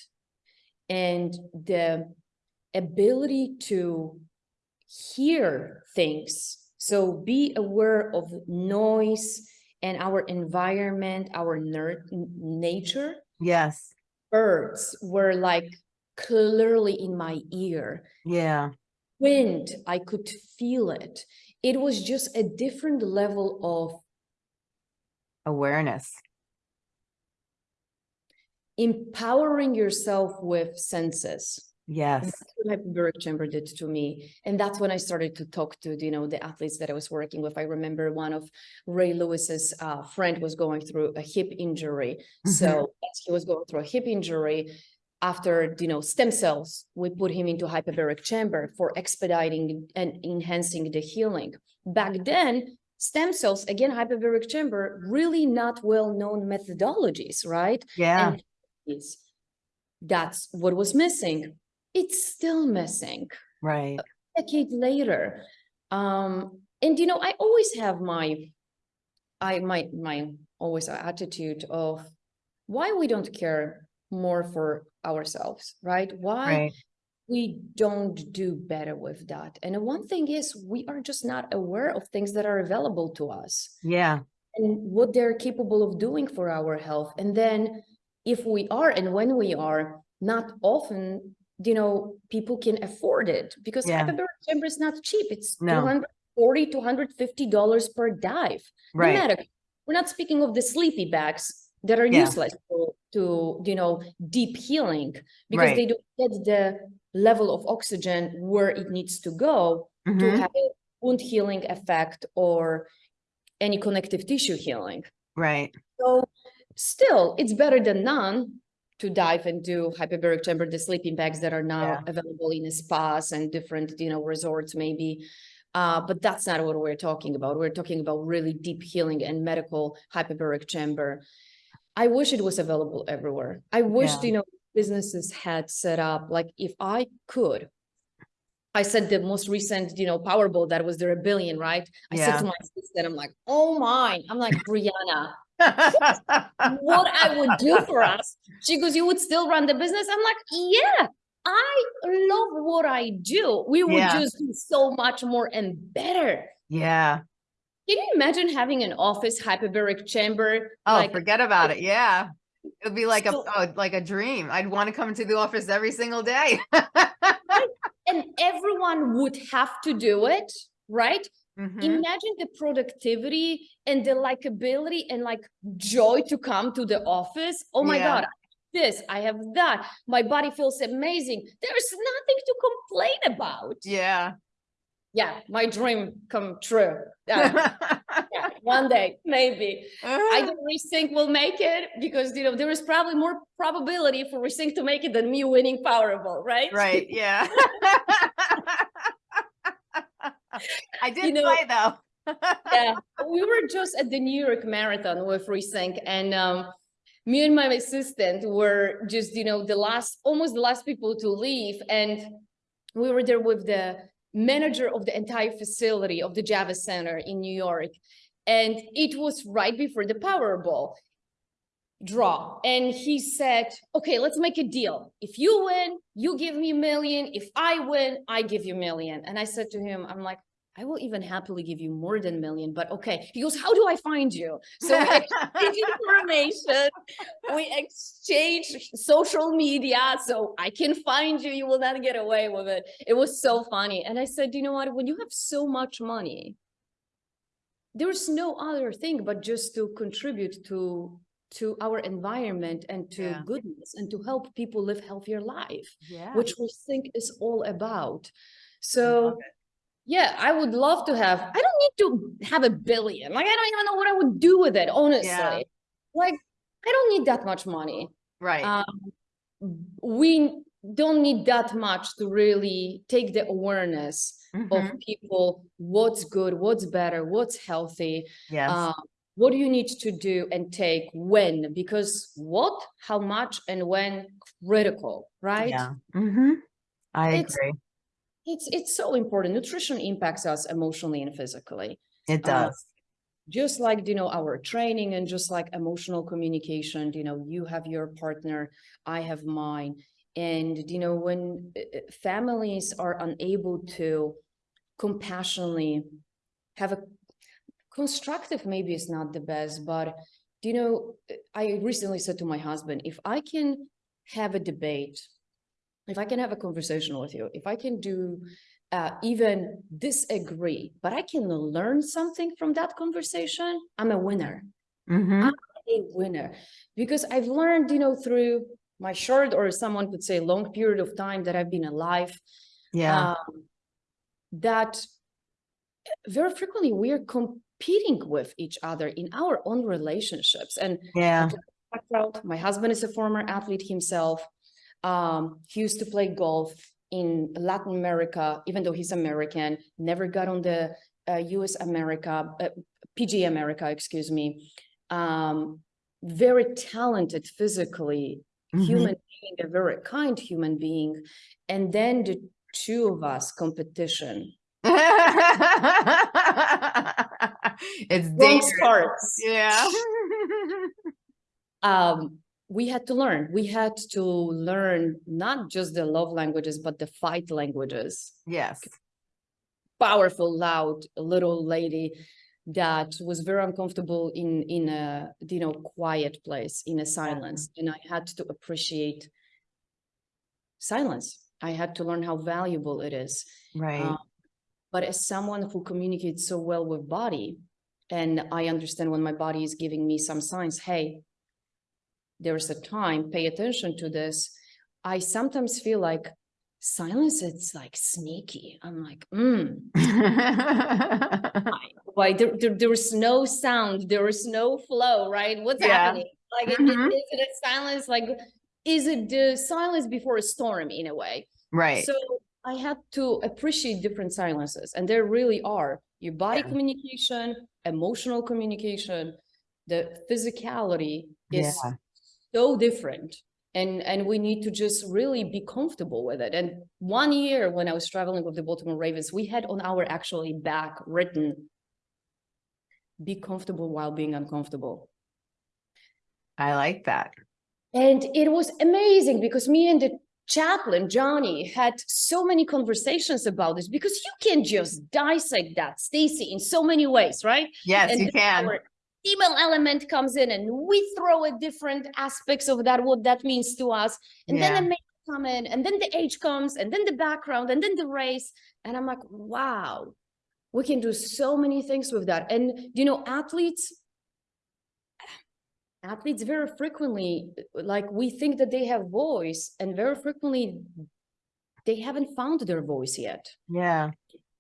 Speaker 2: and the ability to hear things. So be aware of noise and our environment, our nature.
Speaker 1: Yes.
Speaker 2: Birds were like clearly in my ear
Speaker 1: Yeah.
Speaker 2: Wind i could feel it. It was just a different level of
Speaker 1: Awareness.
Speaker 2: empowering yourself with senses.
Speaker 1: Yes.
Speaker 2: that's what hyperbaric chamber did to me. And that's when i started to talk to you know the athletes that i was working with. I remember one of ray lewis's uh, friend was going through a hip injury. So as he was going through a hip injury after you know stem cells we put him into hyperbaric chamber for expediting and enhancing the healing. Back then stem cells again hyperbaric chamber really not well known methodologies right?
Speaker 1: Yeah.
Speaker 2: and that's what was missing. It's still missing.
Speaker 1: Right.
Speaker 2: a decade later. Um and you know i always have my i my my always attitude of why we don't care more for ourselves right why
Speaker 1: Right.
Speaker 2: we don't do better with that and one thing is we are just not aware of things that are available to us
Speaker 1: Yeah.
Speaker 2: and what they're capable of doing for our health. And then if we are and when we are, not often, you know, people can afford it because
Speaker 1: Yeah.
Speaker 2: hyperbaric chamber is not cheap. It's
Speaker 1: No.
Speaker 2: 240 to 150 dollars per dive. No
Speaker 1: Right.
Speaker 2: We're not speaking of the sleepy bags that are
Speaker 1: Yeah.
Speaker 2: useless to, to, you know, deep healing because
Speaker 1: Right.
Speaker 2: they don't get the level of oxygen where it needs to go to
Speaker 1: Mhm.
Speaker 2: have a wound healing effect or any connective tissue healing.
Speaker 1: Right.
Speaker 2: So still, it's better than none to dive and do hyperbaric chamber, the sleeping bags that are now
Speaker 1: Yeah.
Speaker 2: available in spas and different, you know, resorts maybe. Uh, but that's not what we're talking about. We're talking about really deep healing and medical hyperbaric chamber. I wish it was available everywhere. I wish,
Speaker 1: Yeah.
Speaker 2: you know, businesses had set up, like if I could. I said the most recent, you know, Powerball, that was there a billion, right? I said to my sister, I'm like, oh my, I'm like, Brianna, what I would do for us. She goes, you would still run the business? I'm like, yeah, I love what I do. We would
Speaker 1: Yeah.
Speaker 2: just do so much more and better.
Speaker 1: Yeah.
Speaker 2: Can you imagine having an office hyperbaric chamber?
Speaker 1: Oh,
Speaker 2: like
Speaker 1: forget about it. Yeah. It would be like a oh, like a dream. I'd want to come into the office every single day.
Speaker 2: and everyone would have to do it, right?
Speaker 1: Mhm.
Speaker 2: Imagine the productivity and the likability and like joy to come to the office. Oh my
Speaker 1: Yeah.
Speaker 2: God, this, I have that. My body feels amazing. There's nothing to complain about.
Speaker 1: Yeah.
Speaker 2: Yeah, my dream come true. Yeah, yeah, one day, maybe. I don't think we'll make it because you know there is probably more probability for Resync to make it than me winning Powerball, right?
Speaker 1: right. Yeah. I did
Speaker 2: know-
Speaker 1: play though.
Speaker 2: yeah, we were just at the New York Marathon with Resync, and um, me and my assistant were just, you know, the last, almost the last people to leave, and we were there with the manager of the entire facility of the Javits Center in New York, and it was right before the Powerball draw, and he said, "Okay, let's make a deal. If you win, you give me a million. If I win, I give you a million." And I said to him, "I'm like." I will even happily give you more than a million, but okay. He goes, how do I find you? So we exchange information, we exchange social media, so I can find you. You will not get away with it. It was so funny. And I said, you know what? When you have so much money, there's no other thing but just to contribute to to our environment and to
Speaker 1: Yeah.
Speaker 2: goodness and to help people live healthier life
Speaker 1: yeah.
Speaker 2: which we think is all about. So. Yeah, I would love to have, I don't need to have a billion. Like, I don't even know what I would do with it, honestly. Like, I don't need that much money.
Speaker 1: right.
Speaker 2: Um, we don't need that much to really take the awareness
Speaker 1: Mhm.
Speaker 2: of people, what's good, what's better, what's healthy,
Speaker 1: Yes.
Speaker 2: uh, what do you need to do and take when, because what, how much, and when critical, right?
Speaker 1: Yeah. hmm I
Speaker 2: It's-
Speaker 1: agree.
Speaker 2: It's it's so important. Nutrition impacts us emotionally and physically.
Speaker 1: It
Speaker 2: uh,
Speaker 1: does.
Speaker 2: Just like you know our training and just like emotional communication, you know, you have your partner, I have mine. And you know, when uh, uh, families are unable to compassionately have a constructive, maybe it's not the best, but you know, I recently said to my husband, if I can have a debate if I can have a conversation with you, if I can do uh, even disagree, but I can learn something from that conversation, I'm a winner,
Speaker 1: hmm I'm
Speaker 2: a winner. Because I've learned, you know, through my short or someone could say long period of time that I've been alive,
Speaker 1: Yeah.
Speaker 2: um, that very frequently we are competing with each other in our own relationships. And
Speaker 1: yeah.
Speaker 2: My husband is a former athlete himself. Um, he used to play golf in Latin America, even though he's American, never got on the uh, US America, uh, PG America, excuse me. Um, very talented physically,
Speaker 1: Mhm.
Speaker 2: human being, a very kind human being. And then the two of us competition.
Speaker 1: it's dangerous.
Speaker 2: starts.
Speaker 1: Yeah.
Speaker 2: um, we had to learn. We had to learn not just the love languages, but the fight languages.
Speaker 1: yes.
Speaker 2: Powerful, loud little lady that was very uncomfortable in in a you know quiet place in a silence, and I had to appreciate silence. I had to learn how valuable it is.
Speaker 1: Right.
Speaker 2: Uh, but as someone who communicates so well with body, and I understand when my body is giving me some signs, hey, there's a time, pay attention to this. I sometimes feel like silence, it's like sneaky. I'm like, mm, why there, there, there is no sound, there is no flow, right? What's
Speaker 1: Yeah.
Speaker 2: happening? Like, is it-
Speaker 1: Mhm.
Speaker 2: is it a silence? Like, is it the silence before a storm in a way?
Speaker 1: right.
Speaker 2: So I had to appreciate different silences, and there really are your body
Speaker 1: Yeah.
Speaker 2: communication, emotional communication, the physicality is
Speaker 1: Yeah.
Speaker 2: So different. And, and we need to just really be comfortable with it. And one year when I was traveling with the Baltimore Ravens, we had on our actually back written, be comfortable while being uncomfortable.
Speaker 1: I like that.
Speaker 2: And it was amazing because me and the chaplain, Johnny, had so many conversations about this because you can just dissect that, Stacy, in so many ways, right?
Speaker 1: Yes,
Speaker 2: And
Speaker 1: you can.
Speaker 2: our Female element comes in and we throw at different aspects of that, what that means to us. And
Speaker 1: Yeah.
Speaker 2: then the male come in and then the age comes and then the background and then the race. And I'm like, wow, we can do so many things with that. And you know, athletes, athletes very frequently, like we think that they have voice and very frequently they haven't found their voice yet.
Speaker 1: Yeah,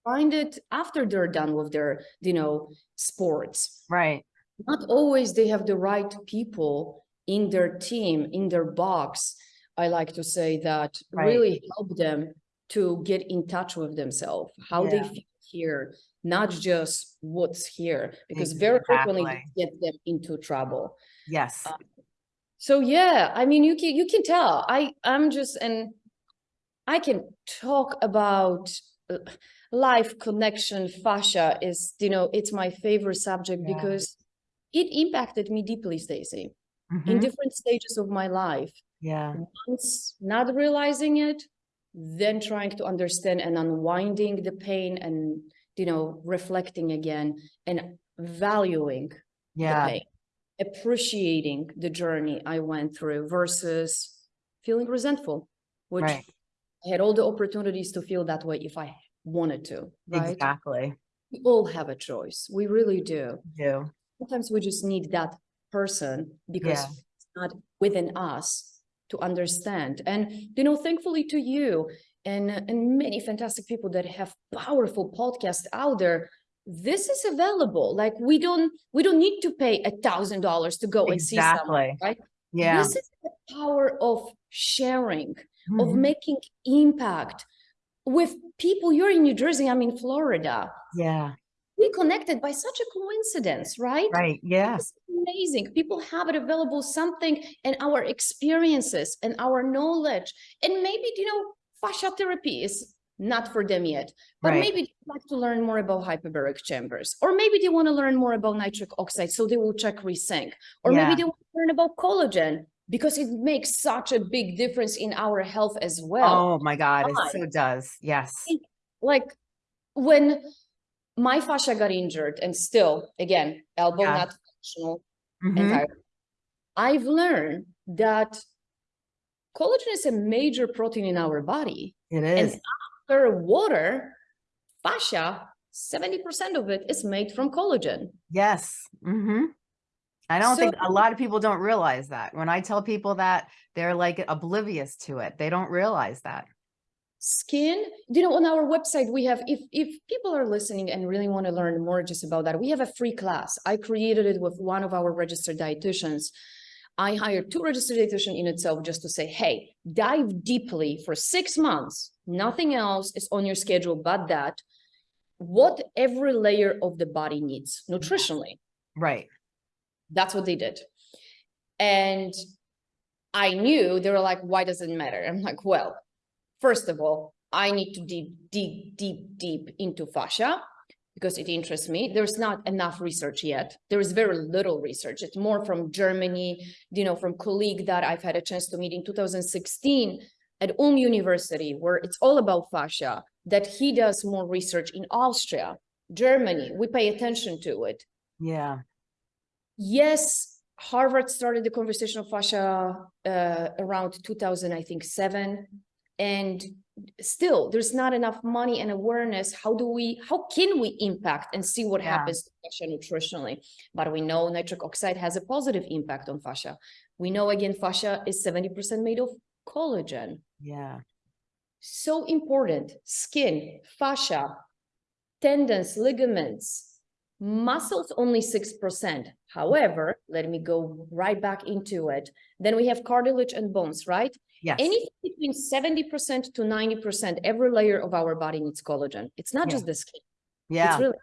Speaker 2: Find it after they're done with their, you know, sports
Speaker 1: right.
Speaker 2: Not always they have the right people in their team, in their box. I like to say that
Speaker 1: Right.
Speaker 2: really help them to get in touch with themselves, how they feel here, not just what's here, because very frequently get them into trouble.
Speaker 1: Yes.
Speaker 2: So yeah, I mean, you can you can tell. I I'm just and I can talk about uh, life connection fascia is you know it's my favorite subject
Speaker 1: Yeah.
Speaker 2: because it impacted me deeply, Stacy, in
Speaker 1: Mhm.
Speaker 2: different stages of my life.
Speaker 1: Yeah,
Speaker 2: Once not realizing it, then trying to understand and unwinding the pain and you know reflecting again and valuing
Speaker 1: yeah,
Speaker 2: pain, appreciating the journey I went through versus feeling resentful, which
Speaker 1: right.
Speaker 2: I had all the opportunities to feel that way if I wanted to, right?
Speaker 1: Exactly.
Speaker 2: We all have a choice. We really do.
Speaker 1: Do.
Speaker 2: Sometimes we just need that person because
Speaker 1: Yeah.
Speaker 2: it's not within us to understand. And, you know, thankfully to you and, and many fantastic people that have powerful podcasts out there, this is available. Like we don't, we don't need to pay a thousand dollars to go and see someone,
Speaker 1: Exactly.
Speaker 2: right?
Speaker 1: Yeah.
Speaker 2: This is the power of sharing, of
Speaker 1: Mhm.
Speaker 2: making impact with people. You're in New Jersey, I'm in Florida.
Speaker 1: Yeah,
Speaker 2: We connected by such a coincidence, right?
Speaker 1: right. Yeah,
Speaker 2: It's amazing. People have it available, something and our experiences and our knowledge. And maybe, you know, fascia therapy is not for them yet, but
Speaker 1: Right.
Speaker 2: maybe they'd like to learn more about hyperbaric chambers, or maybe they want to learn more about nitric oxide, so they will check resync, or maybe they want to learn about collagen because it makes such a big difference in our health as well
Speaker 1: Oh my God, it so does. Yes.
Speaker 2: like when my fascia got injured and still again elbow
Speaker 1: Yeah.
Speaker 2: not functional
Speaker 1: Mhm.
Speaker 2: entirely i've learned that collagen is a major protein in our body
Speaker 1: It is.
Speaker 2: and after water fascia 70% of it is made from collagen
Speaker 1: Yes. hmm I don't think a lot of people don't realize that. When I tell people that, they're like oblivious to it. They don't realize that.
Speaker 2: Skin you know on our website we have if if people are listening and really want to learn more just about that we have a free class i created it with one of our registered dietitians i hired two registered dietitians in itself just to say hey dive deeply for six months nothing else is on your schedule but that what every layer of the body needs nutritionally
Speaker 1: Right.
Speaker 2: that's what they did. And I knew they were like, why does it matter? I'm like, well, first of all, I need to dig deep, deep, deep into fascia because it interests me. There's not enough research yet. There is very little research. It's more from Germany, you know, from colleague that I've had a chance to meet in 2016 at Ulm University, where it's all about fascia, that he does more research in Austria, Germany. We pay attention to it
Speaker 1: Yeah.
Speaker 2: yes, Harvard started the conversation of fascia uh, around 2000, I think, seven. And still, there's not enough money and awareness. How do we, how can we impact and see what
Speaker 1: Yeah.
Speaker 2: happens to fascia nutritionally? But we know nitric oxide has a positive impact on fascia. We know again, fascia is 70% made of collagen.
Speaker 1: Yeah.
Speaker 2: So important, skin, fascia, tendons, ligaments, muscles only 6%. However, let me go right back into it. Then we have cartilage and bones, right?
Speaker 1: Yes.
Speaker 2: Anything between 70% to 90%, every layer of our body needs collagen. It's not
Speaker 1: Yeah.
Speaker 2: just the skin.
Speaker 1: Yeah.
Speaker 2: It's really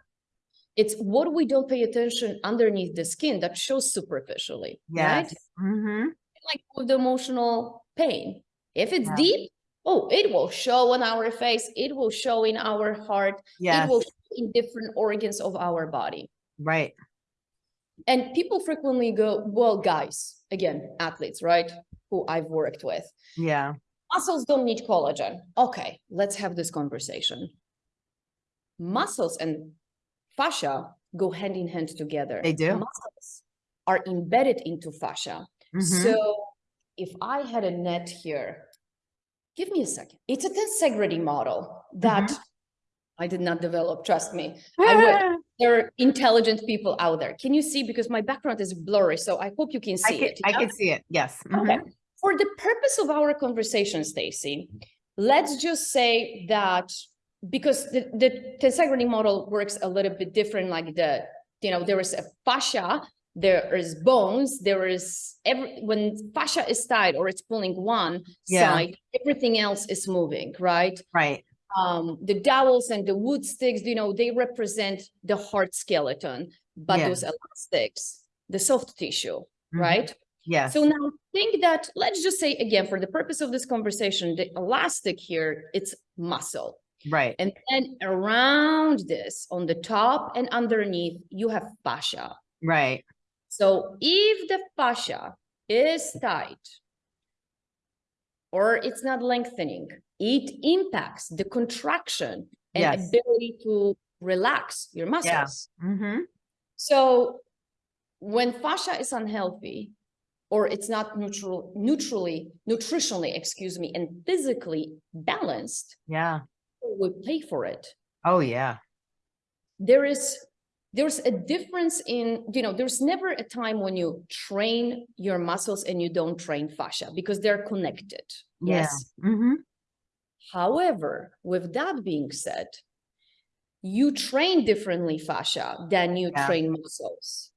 Speaker 2: It's what we don't pay attention underneath the skin that shows superficially, right?
Speaker 1: Yes. hmm
Speaker 2: Like with the emotional pain. If it's
Speaker 1: Yeah.
Speaker 2: deep, oh, it will show on our face, it will show in our heart, it will in different organs of our body.
Speaker 1: Right.
Speaker 2: And people frequently go, well, guys, again, athletes, right? Who I've worked with.
Speaker 1: Yeah.
Speaker 2: Muscles don't need collagen. Okay, let's have this conversation. Muscles and fascia go hand in hand together.
Speaker 1: They do.
Speaker 2: Muscles are embedded into fascia.
Speaker 1: Mhm.
Speaker 2: So if I had a net here, give me a second. It's a tensegrity model that
Speaker 1: Mm-hmm.
Speaker 2: I did not develop, trust me. I. There are intelligent people out there. Can you see? Because my background is blurry, so I hope you can
Speaker 1: I
Speaker 2: see
Speaker 1: can,
Speaker 2: it.
Speaker 1: I
Speaker 2: yeah?
Speaker 1: can see it. Yes.
Speaker 2: Okay.
Speaker 1: Mhm.
Speaker 2: For the purpose of our conversation, Stacy, let's just say that because the, the tensegrity model works a little bit different, like the, you know, there is a fascia, there is bones, there is every, when fascia is tight or it's pulling one
Speaker 1: Yeah.
Speaker 2: side, everything else is moving, right?
Speaker 1: Right.
Speaker 2: Um, the dowels and the wood sticks, you know, they represent the hard skeleton, but
Speaker 1: Yeah.
Speaker 2: those elastics, the soft tissue,
Speaker 1: Mhm.
Speaker 2: right?
Speaker 1: Yes.
Speaker 2: So now think that, let's just say again, for the purpose of this conversation, the elastic here, it's muscle.
Speaker 1: Right.
Speaker 2: And then around this, on the top and underneath, you have fascia.
Speaker 1: Right.
Speaker 2: So if the fascia is tight or it's not lengthening, it impacts the contraction and
Speaker 1: Yes.
Speaker 2: ability to relax your muscles.
Speaker 1: hmm
Speaker 2: So when fascia is unhealthy or it's not neutral, neutrally, nutritionally, excuse me, and physically balanced,
Speaker 1: Yeah.
Speaker 2: we pay for it.
Speaker 1: Oh, yeah.
Speaker 2: there is there's a difference in you know there's never a time when you train your muscles and you don't train fascia because they're connected
Speaker 1: Yeah.
Speaker 2: yes
Speaker 1: hmm
Speaker 2: however with that being said you train differently fascia than you
Speaker 1: Yeah.
Speaker 2: train muscles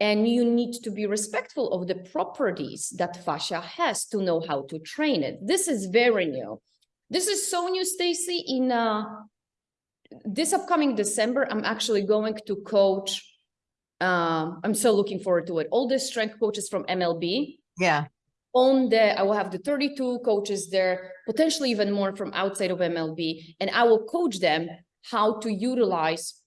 Speaker 2: and you need to be respectful of the properties that fascia has to know how to train it this is very new this is so new stacy in uh this upcoming December, I'm actually going to coach. Um, I'm so looking forward to it. All the strength coaches from MLB
Speaker 1: Yeah.
Speaker 2: On the, I will have the 32 coaches there, potentially even more from outside of MLB, and I will coach them how to utilize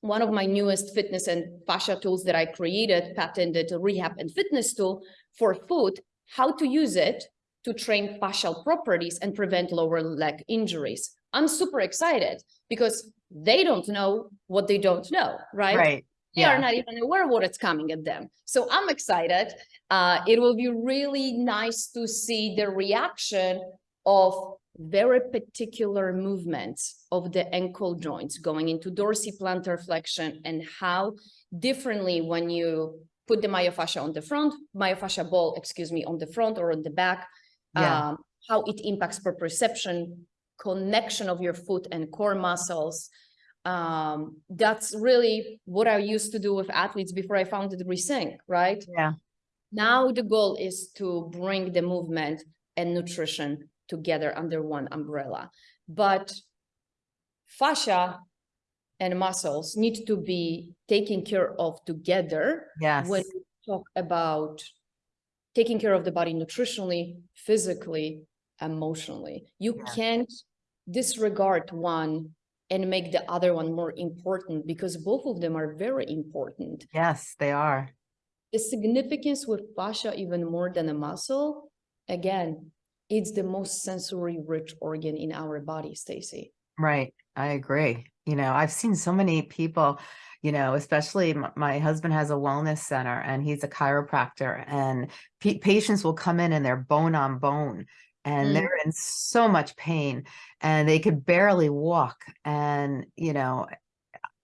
Speaker 2: one of my newest fitness and fascia tools that I created, patented rehab and fitness tool for foot, how to use it to train fascial properties and prevent lower leg injuries. I'm super excited because they don't know what they don't know, right?
Speaker 1: Right.
Speaker 2: They
Speaker 1: Yeah.
Speaker 2: are not even aware what it's coming at them. So I'm excited. Uh, it will be really nice to see the reaction of very particular movements of the ankle joints going into dorsiplantar flexion and how differently when you put the myofascia on the front, myofascia ball, excuse me, on the front or on the back,
Speaker 1: Yeah.
Speaker 2: um, how it impacts proprioception, connection of your foot and core muscles. Um, that's really what I used to do with athletes before I founded Resync, right?
Speaker 1: Yeah.
Speaker 2: Now the goal is to bring the movement and nutrition together under one umbrella. But fascia and muscles need to be taken care of together
Speaker 1: Yes.
Speaker 2: when we talk about taking care of the body nutritionally, physically, emotionally. You
Speaker 1: Yeah.
Speaker 2: can't disregard one and make the other one more important because both of them are very important.
Speaker 1: Yes, they are.
Speaker 2: The significance with fascia, even more than a muscle, again, it's the most sensory rich organ in our body, Stacy.
Speaker 1: Right. I agree. You know, I've seen so many people, you know, especially my husband has a wellness center and he's a chiropractor and patients will come in and they're bone on bone and
Speaker 2: Mm.
Speaker 1: they're in so much pain and they could barely walk and, you know,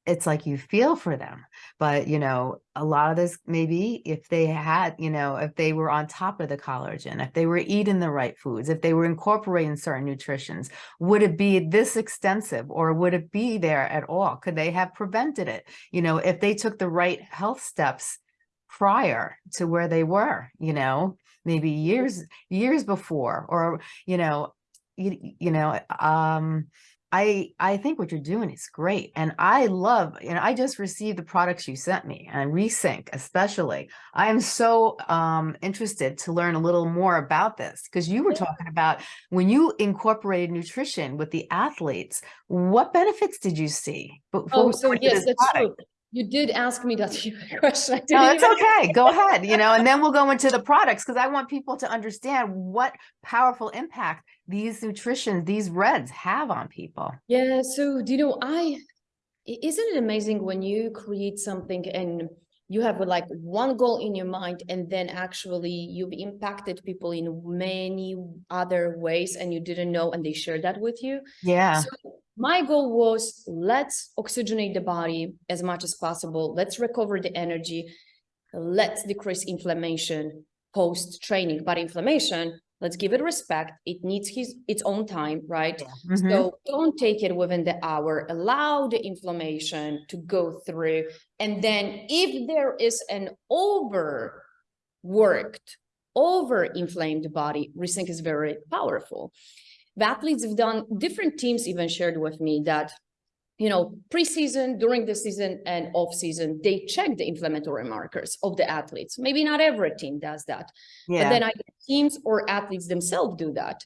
Speaker 1: it's like you feel for them but you know a lot of this maybe if they had you know if they were on top of the collagen if they were eating the right foods if they were incorporating certain nutritions would it be this extensive or would it be there at all? Could they have prevented it? You know if they took the right health steps prior to where they were you know maybe years years before or you know you, you know um I I think what you're doing is great. And I love, you know, I just received the products you sent me and Resync especially. I am so um interested to learn a little more about this because you were talking about when you incorporated nutrition with the athletes, what benefits did you see? Before
Speaker 2: Oh, so yes, that's
Speaker 1: product?
Speaker 2: true. You did ask me that question.
Speaker 1: No,
Speaker 2: even-
Speaker 1: okay. Go ahead, you know, and then we'll go into the products because I want people to understand what powerful impact these nutrition, these reds have on people.
Speaker 2: Yeah, so do you know, I i- isn't it amazing when you create something and you have like one goal in your mind and then actually you've impacted people in many other ways and you didn't know and they shared that with you.
Speaker 1: Yeah.
Speaker 2: So my goal was let's oxygenate the body as much as possible. Let's recover the energy. Let's decrease inflammation post training. But inflammation, let's give it respect. It needs his its own time, right?
Speaker 1: Mhm.
Speaker 2: So don't take it within the hour. Allow the inflammation to go through. And then if there is an overworked, over inflamed body, Resync is very powerful. The athletes have done different teams even shared with me that you know preseason during the season and off season they check the inflammatory markers of the athletes. Maybe not every team does that but then either teams or athletes themselves do that.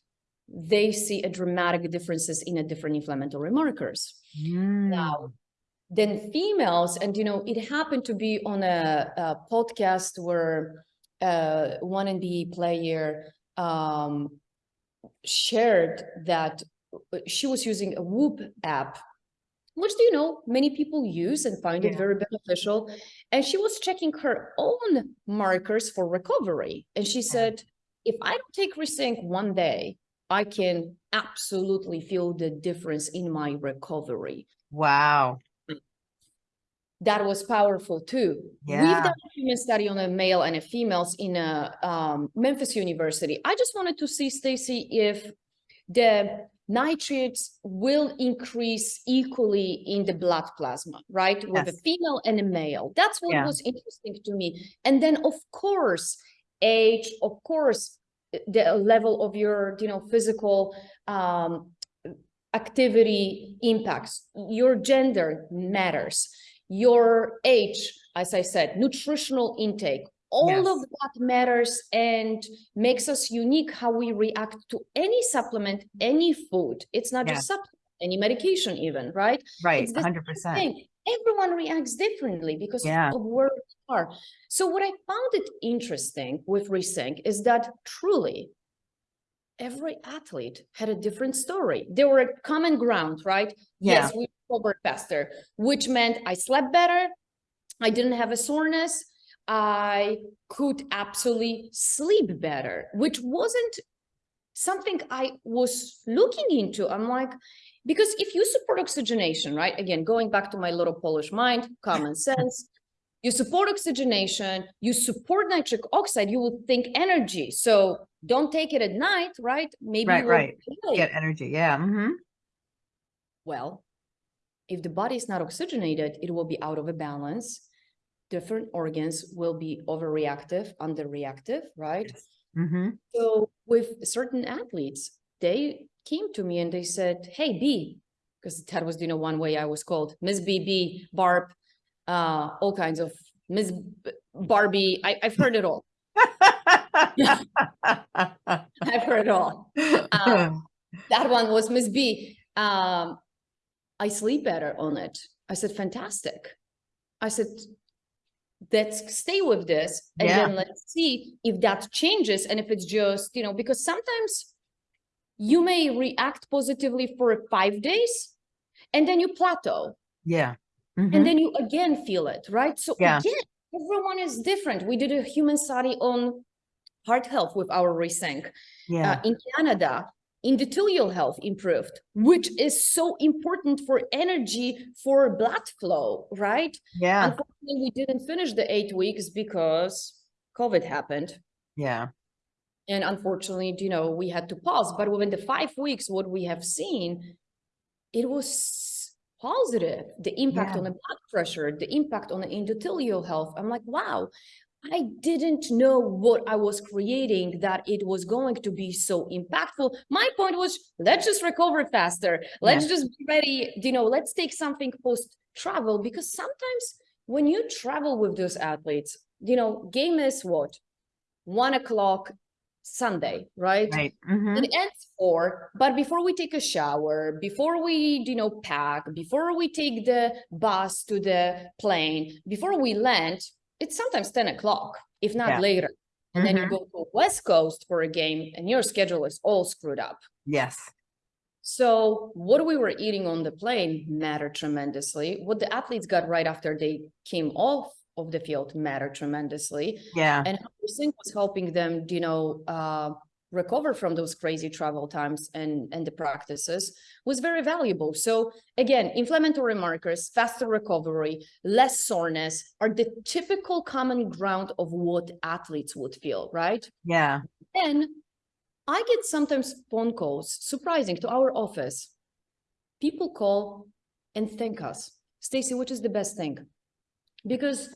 Speaker 2: They see a dramatic differences in a different inflammatory markers.
Speaker 1: Mm.
Speaker 2: then females and you know it happened to be on a, a podcast where uh one nba player um shared that uh, she was using a whoop app which do you know many people use and find it very beneficial and she was checking her own markers for recovery and she said if i don't take resync one day i can absolutely feel the difference in my recovery
Speaker 1: Wow.
Speaker 2: that was powerful too. We've done a human study on a male and a females in a um, Memphis University. I just wanted to see, Stacy, if the nitrates will increase equally in the blood plasma, right? With a female and a male. That's what
Speaker 1: Yeah.
Speaker 2: was interesting to me. And then, of course, age, of course, the level of your, you know, physical um, activity impacts. Your gender matters. Your age, as I said, nutritional intake, all
Speaker 1: Yes.
Speaker 2: of that matters and makes us unique how we react to any supplement, any food. It's not
Speaker 1: Yes.
Speaker 2: just supplement, any medication even, right?
Speaker 1: Right. Hundred percent.
Speaker 2: thing. Everyone reacts differently because
Speaker 1: Yeah.
Speaker 2: of where we are. So what I found it interesting with Resync is that truly every athlete had a different story. There were a common ground, right?
Speaker 1: Yeah.
Speaker 2: Yes, we recovered faster, which meant I slept better. I didn't have a soreness. I could absolutely sleep better, which wasn't something I was looking into. I'm like, because if you support oxygenation, right? Again, going back to my little Polish mind, common sense, you support oxygenation, you support nitric oxide, you will think energy. So don't take it at night, right? Maybe
Speaker 1: Right, right. Get energy. Yeah. hmm
Speaker 2: well, if the body is not oxygenated, it will be out of a balance. Different organs will be overreactive, underreactive, right?
Speaker 1: hmm
Speaker 2: So with certain athletes, they came to me and they said, "Hey, B," because that was, you know, one way I was called Miss BB, Barb, uh, all kinds of Miss Barbie. I, I've heard it all. I've heard it all. Um, that one was Miss B. Um, I sleep better on it. I said, fantastic. I said, let's stay with this and
Speaker 1: Yeah.
Speaker 2: then let's see if that changes and if it's just, you know, because sometimes you may react positively for five days and then you plateau
Speaker 1: yeah. Mhm.
Speaker 2: and then you again feel it, right? So
Speaker 1: Yeah.
Speaker 2: again, everyone is different. We did a human study on heart health with our Resync
Speaker 1: yeah.
Speaker 2: uh, in Canada, endothelial health improved, which is so important for energy for blood flow, right?
Speaker 1: yeah.
Speaker 2: Unfortunately, we didn't finish the eight weeks because COVID happened.
Speaker 1: Yeah.
Speaker 2: And unfortunately, you know, we had to pause. But within the five weeks, what we have seen, it was positive. The impact
Speaker 1: Yeah.
Speaker 2: on the blood pressure, the impact on the endothelial health. I'm like, wow, I didn't know what I was creating, that it was going to be so impactful. My point was, let's just recover faster. Let's just be ready, you know, let's take something post travel because sometimes when you travel with those athletes, you know, game is what? One o'clock Sunday, right?
Speaker 1: Right. Mhm.
Speaker 2: It ends four, but before we take a shower, before we, you know, pack, before we take the bus to the plane, before we land, it's sometimes 10 o'clock, if not
Speaker 1: Yeah.
Speaker 2: later. And then you
Speaker 1: Mhm.
Speaker 2: go to West Coast for a game and your schedule is all screwed up.
Speaker 1: Yes.
Speaker 2: So what we were eating on the plane mattered tremendously. What the athletes got right after they came off of the field mattered tremendously
Speaker 1: Yeah.
Speaker 2: and how Sync was helping them, you know, uh, recover from those crazy travel times and and the practices was very valuable. So again, inflammatory markers, faster recovery, less soreness are the typical common ground of what athletes would feel, right?
Speaker 1: Yeah.
Speaker 2: And I get sometimes phone calls, surprising to our office. People call and thank us. Stacy, which is the best thing? Because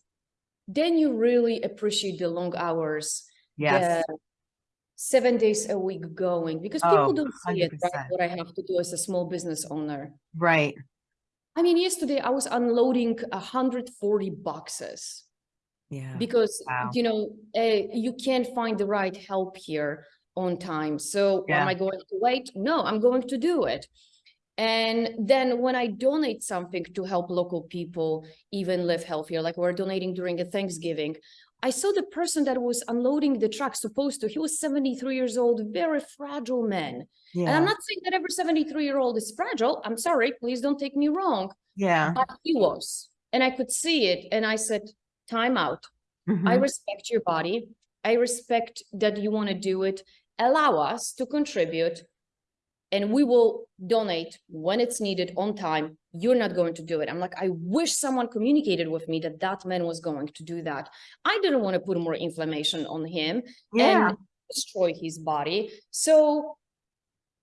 Speaker 2: then you really appreciate the long hours,
Speaker 1: Yes.
Speaker 2: the seven days a week going, because people
Speaker 1: Oh,
Speaker 2: don't see it, right? What I have to do as a small business owner.
Speaker 1: Right.
Speaker 2: I mean, yesterday I was unloading 140 boxes
Speaker 1: Yeah.
Speaker 2: because
Speaker 1: Wow.
Speaker 2: you know uh, you can't find the right help here on time so
Speaker 1: Yeah.
Speaker 2: am i going to wait no i'm going to do it and then when i donate something to help local people even live healthier like we're donating during a thanksgiving i saw the person that was unloading the truck supposed to he was 73 years old very fragile man and i'm not saying that every 73 year old is fragile i'm sorry please don't take me wrong
Speaker 1: Yeah.
Speaker 2: but he was and i could see it and i said time out I
Speaker 1: Mhm.
Speaker 2: respect your body. I respect that you want to do it. Allow us to contribute and we will donate when it's needed on time. You're not going to do it. I'm like, I wish someone communicated with me that that man was going to do that. I didn't want to put more inflammation on him
Speaker 1: Yeah.
Speaker 2: and destroy his body. So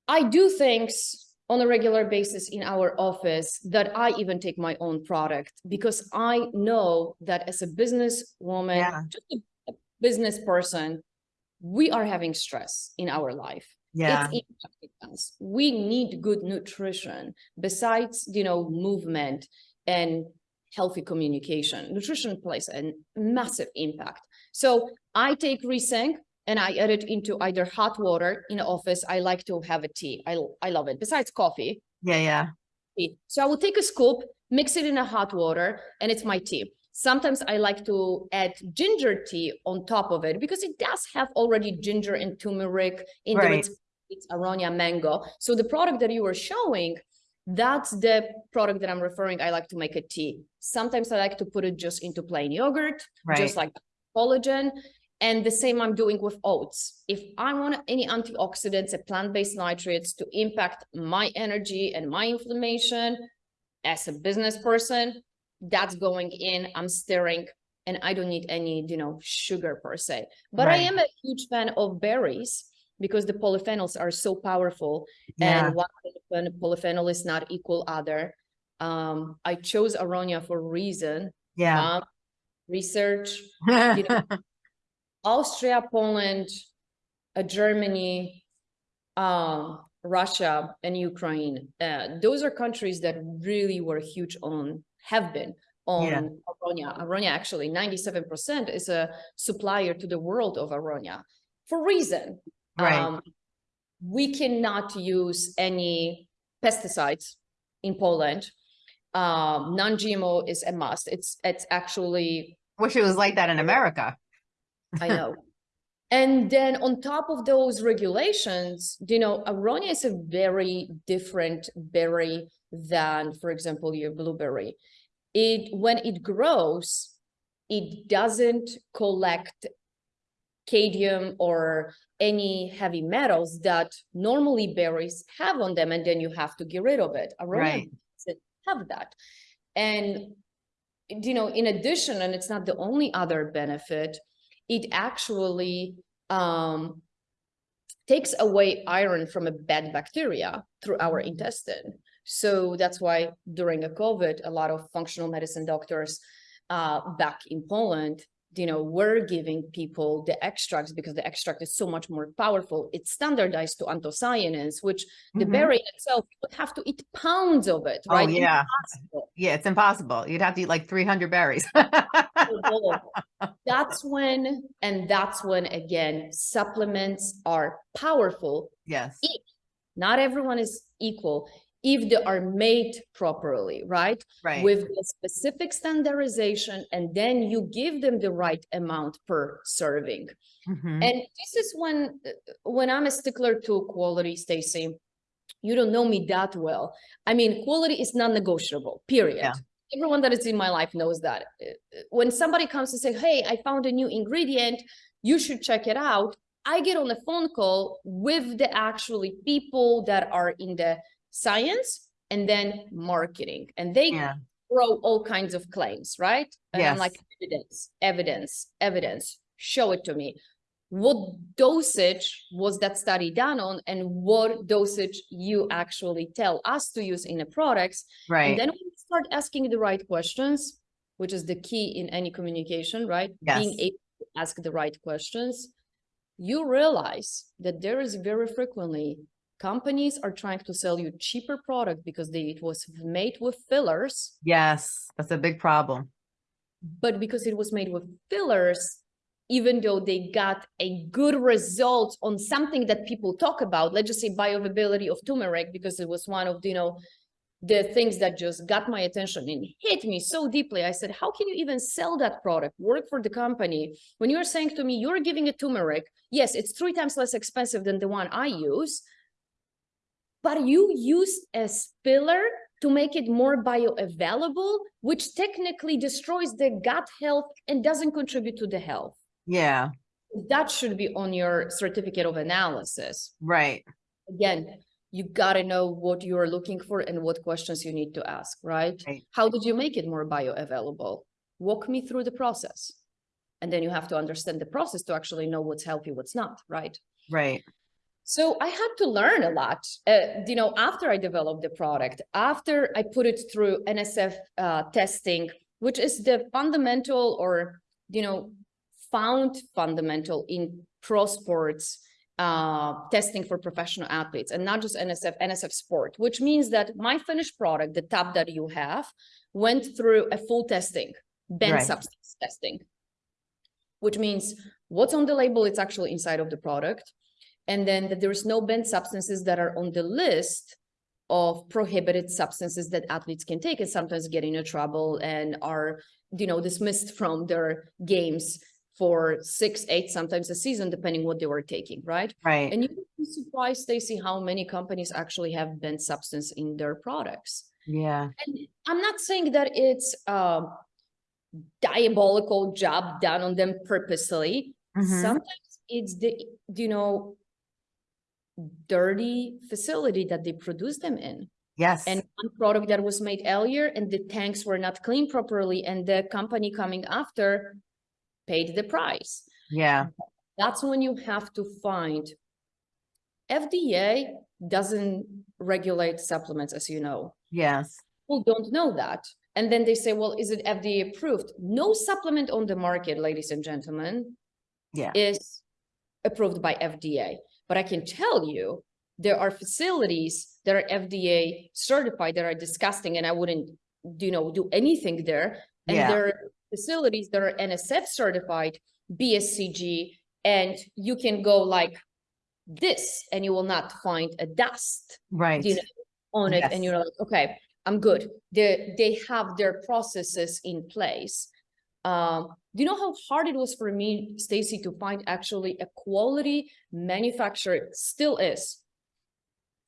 Speaker 2: I do things on a regular basis in our office that I even take my own product because I know that as a businesswoman,
Speaker 1: Yeah.
Speaker 2: just a a business person, we are having stress in our life.
Speaker 1: Yeah.
Speaker 2: It's impacting us. We need good nutrition besides, you know, movement and healthy communication. Nutrition plays a massive impact. So I take Resync and I add it into either hot water in the office. I like to have a tea. I, I love it. Besides coffee,
Speaker 1: Yeah. Yeah.
Speaker 2: So I will take a scoop, mix it in a hot water, and it's my tea. Sometimes I like to add ginger tea on top of it because it does have already ginger and turmeric in there.
Speaker 1: Right.
Speaker 2: It's, it's aronia mango. So the product that you were showing, that's the product that I'm referring. I like to make a tea. Sometimes I like to put it just into plain yogurt,
Speaker 1: Right.
Speaker 2: just like collagen. And the same I'm doing with oats. If I want any antioxidants and plant-based nitrates to impact my energy and my inflammation as a business person, that's going in, I'm stirring, and I don't need any, you know, sugar per se. But I am a huge fan of berries because the polyphenols are so powerful
Speaker 1: Yeah.
Speaker 2: and one polyphen- polyphenol is not equal other. Um, I chose aronia for a reason.
Speaker 1: Yeah.
Speaker 2: Um, research, you know, Austria, Poland, uh, Germany, um, Russia, and Ukraine. Uh, those are countries that really were huge on, have been on
Speaker 1: Yeah.
Speaker 2: Aronia. Aronia, actually, 97% is a supplier to the world of Aronia for reason.
Speaker 1: Right.
Speaker 2: Um, we cannot use any pesticides in Poland. Um, non-GMO is a must. It's it's actually
Speaker 1: Wish it was like that in America.
Speaker 2: I know. And then on top of those regulations, you know, aronia is a very different berry than, for example, your blueberry. It when it grows, it doesn't collect cadmium or any heavy metals that normally berries have on them, and then you have to get rid of it. Aronia
Speaker 1: Right.
Speaker 2: doesn't have that. And you know, in addition, and it's not the only other benefit, it actually um, takes away iron from a bad bacteria through our intestine. So that's why during a COVID, a lot of functional medicine doctors uh, back in Poland you know, we're giving people the extracts because the extract is so much more powerful. It's standardized to anthocyanins, which the
Speaker 1: Mhm.
Speaker 2: berry itself, you would have to eat pounds of it,
Speaker 1: Oh,
Speaker 2: right?
Speaker 1: yeah.
Speaker 2: Impossible.
Speaker 1: Yeah, it's impossible. You'd have to eat like three hundred berries.
Speaker 2: That's when, and that's when, again, supplements are powerful.
Speaker 1: Yes,
Speaker 2: Not everyone is equal if they are made properly, right?
Speaker 1: right.
Speaker 2: with the specific standardization and then you give them the right amount per serving
Speaker 1: Mhm.
Speaker 2: and this is when uh, when i'm a stickler to quality stacy you don't know me that well i mean quality is non-negotiable period
Speaker 1: Yeah.
Speaker 2: everyone that is in my life knows that Uh, uh, when somebody comes to say hey i found a new ingredient you should check it out i get on a phone call with the actually people that are in the science and then marketing and they
Speaker 1: Yeah,
Speaker 2: throw all kinds of claims, right? And I'm like, evidence, evidence, evidence, show it to me. What dosage was that study done on and what dosage you actually tell us to use in the products?
Speaker 1: right And
Speaker 2: then we start asking the right questions, which is the key in any communication, right?
Speaker 1: yes.
Speaker 2: Being able to ask the right questions. You realize that there is very frequently companies are trying to sell you cheaper product because they, it was made with fillers,
Speaker 1: Yes, that's a big problem.
Speaker 2: but because it was made with fillers, even though they got a good result on something that people talk about, let's just say bioavailability of turmeric, because it was one of, you know, the things that just got my attention and hit me so deeply. I said, how can you even sell that product, work for the company? When you're saying to me, you're giving a turmeric, yes, it's three times less expensive than the one I use, but you used a spiller to make it more bioavailable, which technically destroys the gut health and doesn't contribute to the health.
Speaker 1: Yeah,
Speaker 2: That should be on your certificate of analysis.
Speaker 1: right.
Speaker 2: Again, you gotta know what you're looking for and what questions you need to ask, right?
Speaker 1: Right.
Speaker 2: How did you make it more bioavailable? Walk me through the process. And then you have to understand the process to actually know what's healthy, what's not, right?
Speaker 1: Right.
Speaker 2: So I had to learn a lot, uh, you know, after I developed the product, after I put it through NSF uh, testing, which is the fundamental or, you know, found fundamental in pro sports uh, testing for professional athletes and not just NSF, NSF sport, which means that my finished product, the tab that you have, went through a full testing, banned
Speaker 1: Right.
Speaker 2: substance testing, which means what's on the label, it's actually inside of the product and then that there is no banned substances that are on the list of prohibited substances that athletes can take and sometimes get into trouble and are you know dismissed from their games for six eight sometimes a season depending what they were taking right
Speaker 1: Right.
Speaker 2: and you would be surprised stacy how many companies actually have banned substance in their products
Speaker 1: Yeah.
Speaker 2: and i'm not saying that it's a diabolical job done on them purposely
Speaker 1: Mhm.
Speaker 2: sometimes it's the you know dirty facility that they produce them in
Speaker 1: Yes.
Speaker 2: and one product that was made earlier and the tanks were not cleaned properly and the company coming after paid the price
Speaker 1: Yeah.
Speaker 2: that's when you have to find fda doesn't regulate supplements as you know
Speaker 1: Yes.
Speaker 2: people don't know that and then they say well is it fda approved no supplement on the market ladies and gentlemen
Speaker 1: Yeah.
Speaker 2: is approved by FDA. But I can tell you, there are facilities that are FDA certified that are disgusting and I wouldn't, you know, do anything there. And
Speaker 1: Yeah.
Speaker 2: there are facilities that are NSF certified, BSCG, and you can go like this and you will not find a dust
Speaker 1: Right.
Speaker 2: you know, on it and you're like, okay, I'm good. They, they have their processes in place. Um, do you know how hard it was for me, Stacy, to find actually a quality manufacturer still is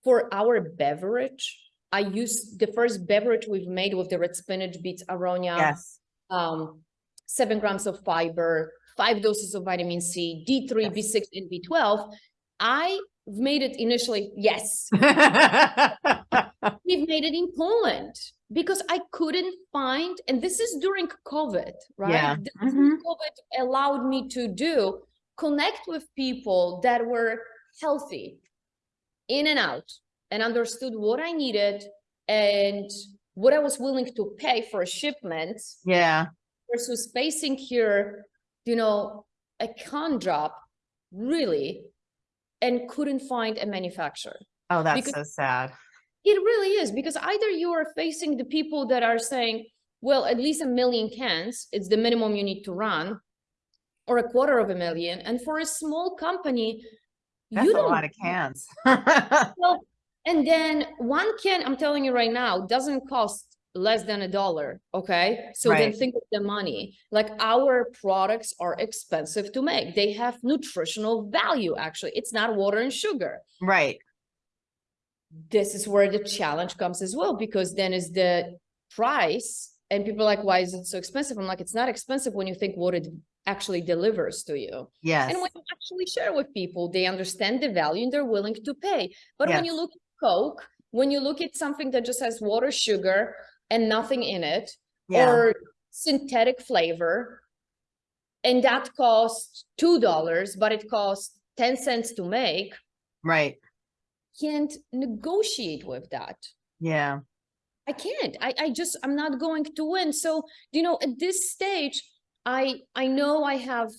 Speaker 2: for our beverage? I used the first beverage we've made with the red spinach, beets, aronia,
Speaker 1: Yes.
Speaker 2: um, seven grams of fiber, five doses of vitamin C, D3,
Speaker 1: Yes.
Speaker 2: B6, and B12. I made it initially, yes, we've made it in Poland because I couldn't find, and this is during COVID, right?
Speaker 1: Yeah.
Speaker 2: This is
Speaker 1: Mhm.
Speaker 2: COVID allowed me to do connect with people that were healthy in and out and understood what I needed and what I was willing to pay for a shipment
Speaker 1: Yeah.
Speaker 2: versus facing here you know, a con drop really and couldn't find a manufacturer.
Speaker 1: Oh, that's
Speaker 2: Because-
Speaker 1: so sad.
Speaker 2: It really is because either you are facing the people that are saying, well, at least a million cans, it's the minimum you need to run, or a quarter of a million. And for a small company,
Speaker 1: That's
Speaker 2: you
Speaker 1: a
Speaker 2: don't
Speaker 1: lot of cans.
Speaker 2: well, and then one can, I'm telling you right now, doesn't cost less than a dollar, okay? So then think of the money. Like our products are expensive to make. They have nutritional value, actually. It's not water and sugar.
Speaker 1: Right,
Speaker 2: This is where the challenge comes as well, because then is the price and people are like, why is it so expensive? I'm like, it's not expensive when you think what it actually delivers to you.
Speaker 1: yes,
Speaker 2: And when you actually share with people, they understand the value and they're willing to pay. But when you look at Coke, when you look at something that just has water, sugar, and nothing in it,
Speaker 1: yeah,
Speaker 2: or synthetic flavor, and that costs two dollars, but it costs 10 cents to make,
Speaker 1: right,
Speaker 2: can't negotiate with that.
Speaker 1: yeah,
Speaker 2: I can't. I, I just I'm not going to win. So, you know, at this stage, I I know I have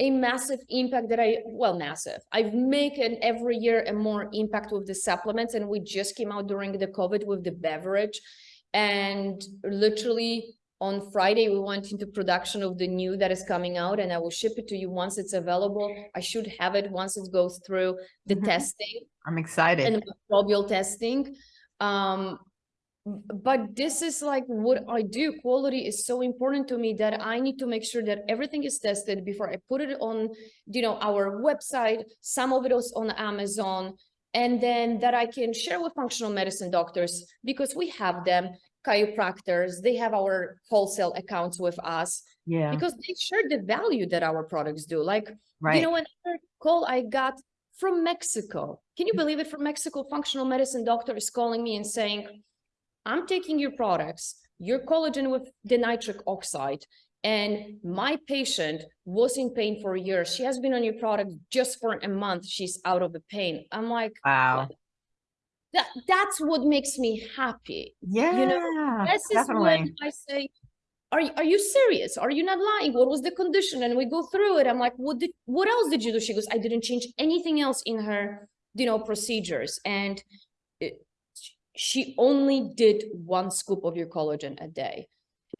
Speaker 2: a massive impact that I well, massive. I've making every year a more impact with the supplements, and we just came out during the COVID with the beverage. And literally on Friday, we went into production of the new that is coming out, and I will ship it to you once it's available. I should have it once it goes through the
Speaker 1: Mhm.
Speaker 2: testing
Speaker 1: I'm excited.
Speaker 2: and microbial testing. Um, but this is like what I do. Quality is so important to me that I need to make sure that everything is tested before I put it on, you know, our website. Some of it is on Amazon, and then that I can share with functional medicine doctors because we have them, chiropractors. They have our wholesale accounts with us
Speaker 1: Yeah,
Speaker 2: because they share the value that our products do. Like you
Speaker 1: right,
Speaker 2: know, another call I got from Mexico. Can you believe it? From Mexico, functional medicine doctor is calling me and saying, I'm taking your products, your collagen with the nitric oxide, and my patient was in pain for a year. She has been on your product just for a month. She's out of the pain. I'm like,
Speaker 1: wow,
Speaker 2: that, that's what makes me happy.
Speaker 1: yeah, you know
Speaker 2: This is
Speaker 1: definitely,
Speaker 2: when I say, are you, are you serious? Are you not lying? What was the condition? And we go through it. I'm like, what did, what else did you do? She goes, I didn't change anything else in her, you know, procedures. And it, she only did one scoop of your collagen a day.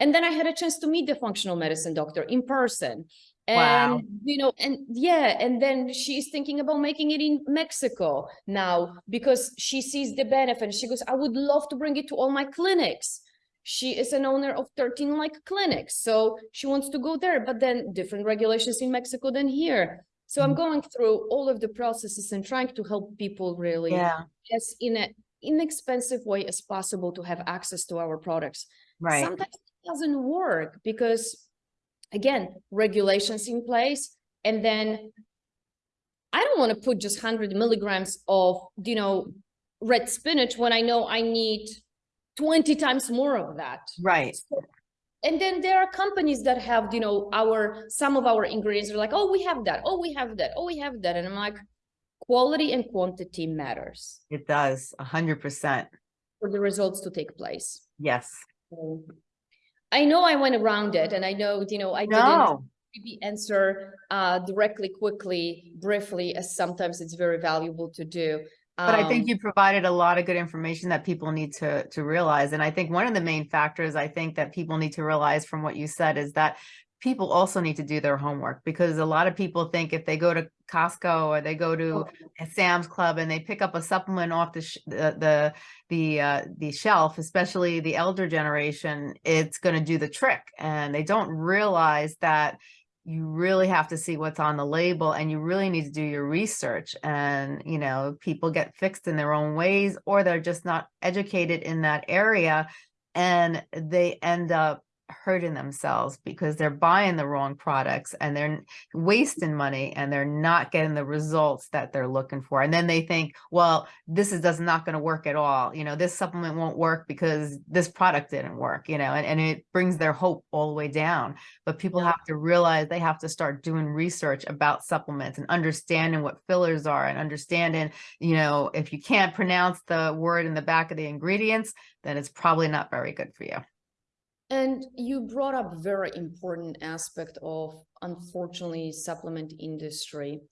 Speaker 2: And then I had a chance to meet the functional medicine doctor in person. And,
Speaker 1: Wow.
Speaker 2: you know, and yeah, and then she's thinking about making it in Mexico now because she sees the benefit. She goes, I would love to bring it to all my clinics she is an owner of 13 like clinics so she wants to go there but then different regulations in mexico than here so i'm
Speaker 1: Mm.
Speaker 2: going through all of the processes and trying to help people really
Speaker 1: yeah,
Speaker 2: as in an inexpensive way as possible to have access to our products
Speaker 1: right,
Speaker 2: sometimes it doesn't work because again regulations in place. And then i don't want to put just 100 milligrams of you know red spinach when i know i need 20 times more of that.
Speaker 1: Right,
Speaker 2: and then there are companies that have you know our some of our ingredients are like oh we have that. Oh we have that. Oh we have that. And i'm like quality and quantity matters.
Speaker 1: It does, a hundred percent,
Speaker 2: for the results to take place.
Speaker 1: Yes,
Speaker 2: So, i know i went around it and i know you know i didn't
Speaker 1: no,
Speaker 2: maybe answer uh directly quickly briefly as sometimes it's very valuable to do
Speaker 1: But I think
Speaker 2: Um,
Speaker 1: you provided a lot of good information that people need to to realize. And I think one of the main factors I think that people need to realize from what you said is that people also need to do their homework because a lot of people think if they go to Costco or they go to a Sam's Club and they pick up a supplement off the sh- the the the, uh, the shelf, especially the elder generation, it's going to do the trick, and they don't realize that you really have to see what's on the label and you really need to do your research and you know people get fixed in their own ways or they're just not educated in that area and they end up hurting themselves because they're buying the wrong products and they're wasting money and they're not getting the results that they're looking for. And then they think well this is does not going to work at all. You know this supplement won't work because this product didn't work you know and, and it brings their hope all the way down. But people
Speaker 2: Yeah.
Speaker 1: have to realize they have to start doing research about supplements and understanding what fillers are and understanding you know if you can't pronounce the word in the back of the ingredients then it's probably not very good for you
Speaker 2: And you brought up very important aspect of unfortunately supplement industry.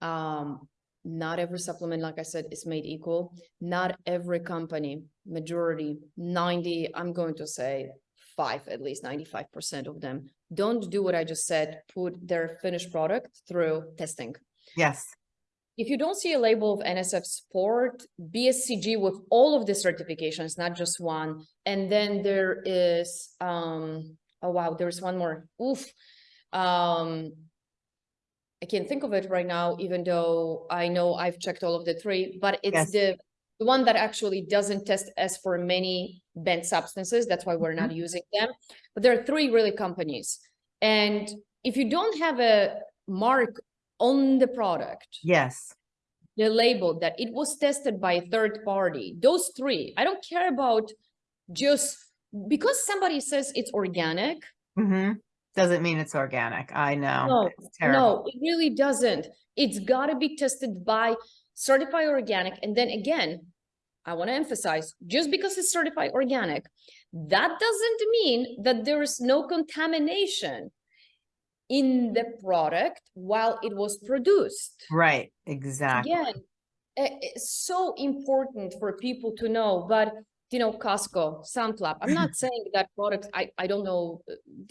Speaker 2: Um, not every supplement, like I said, is made equal. Not every company, majority, 90, I'm going to say five, at least 95% of them don't do what I just said, put their finished product through testing.
Speaker 1: Yes,
Speaker 2: If you don't see a label of NSF sport, BSCG with all of the certifications, not just one, and then there is, um, oh wow, there's one more, oof. Um, I can't think of it right now, even though I know I've checked all of the three, but
Speaker 1: Yes.
Speaker 2: it's the the one that actually doesn't test as for many banned substances, that's why we're not using them. But there are three really companies. And if you don't have a mark on the product,
Speaker 1: yes,
Speaker 2: the label that it was tested by a third party, those three, I don't care about just because somebody says it's organic.
Speaker 1: hmm Doesn't mean it's organic. I know.
Speaker 2: No. No, it really doesn't. It's gotta be tested by certified organic. And then again, I want to emphasize, just because it's certified organic, that doesn't mean that there is no contamination in the product while it was produced.
Speaker 1: Right, exactly.
Speaker 2: Again, it's so important for people to know, but you know, Costco, Sun Club, I'm not saying that products, I, I don't know,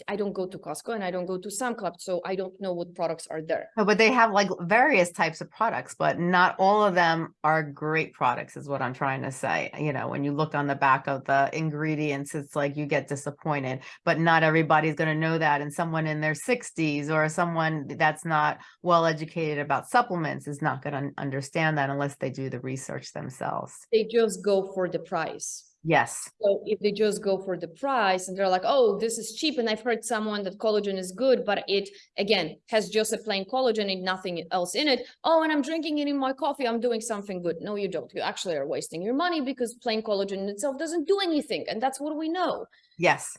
Speaker 2: I don't go to Costco and I don't go to Sun Club, so I don't know what products are there.
Speaker 1: But they have like various types of products, but not all of them are great products, is what I'm trying to say. You know, when you look on the back of the ingredients, it's like you get disappointed, but not everybody's going to know that. And someone in their 60s or someone that's not well educated about supplements is not going to understand that unless they do the research themselves.
Speaker 2: They just go for the price.
Speaker 1: Yes,
Speaker 2: So if they just go for the price and they're like, oh, this is cheap, and I've heard someone that collagen is good, but it again has just a plain collagen and nothing else in it. Oh, and I'm drinking it in my coffee, I'm doing something good. No, you don't. You actually are wasting your money because plain collagen in itself doesn't do anything, and that's what we know.
Speaker 1: yes,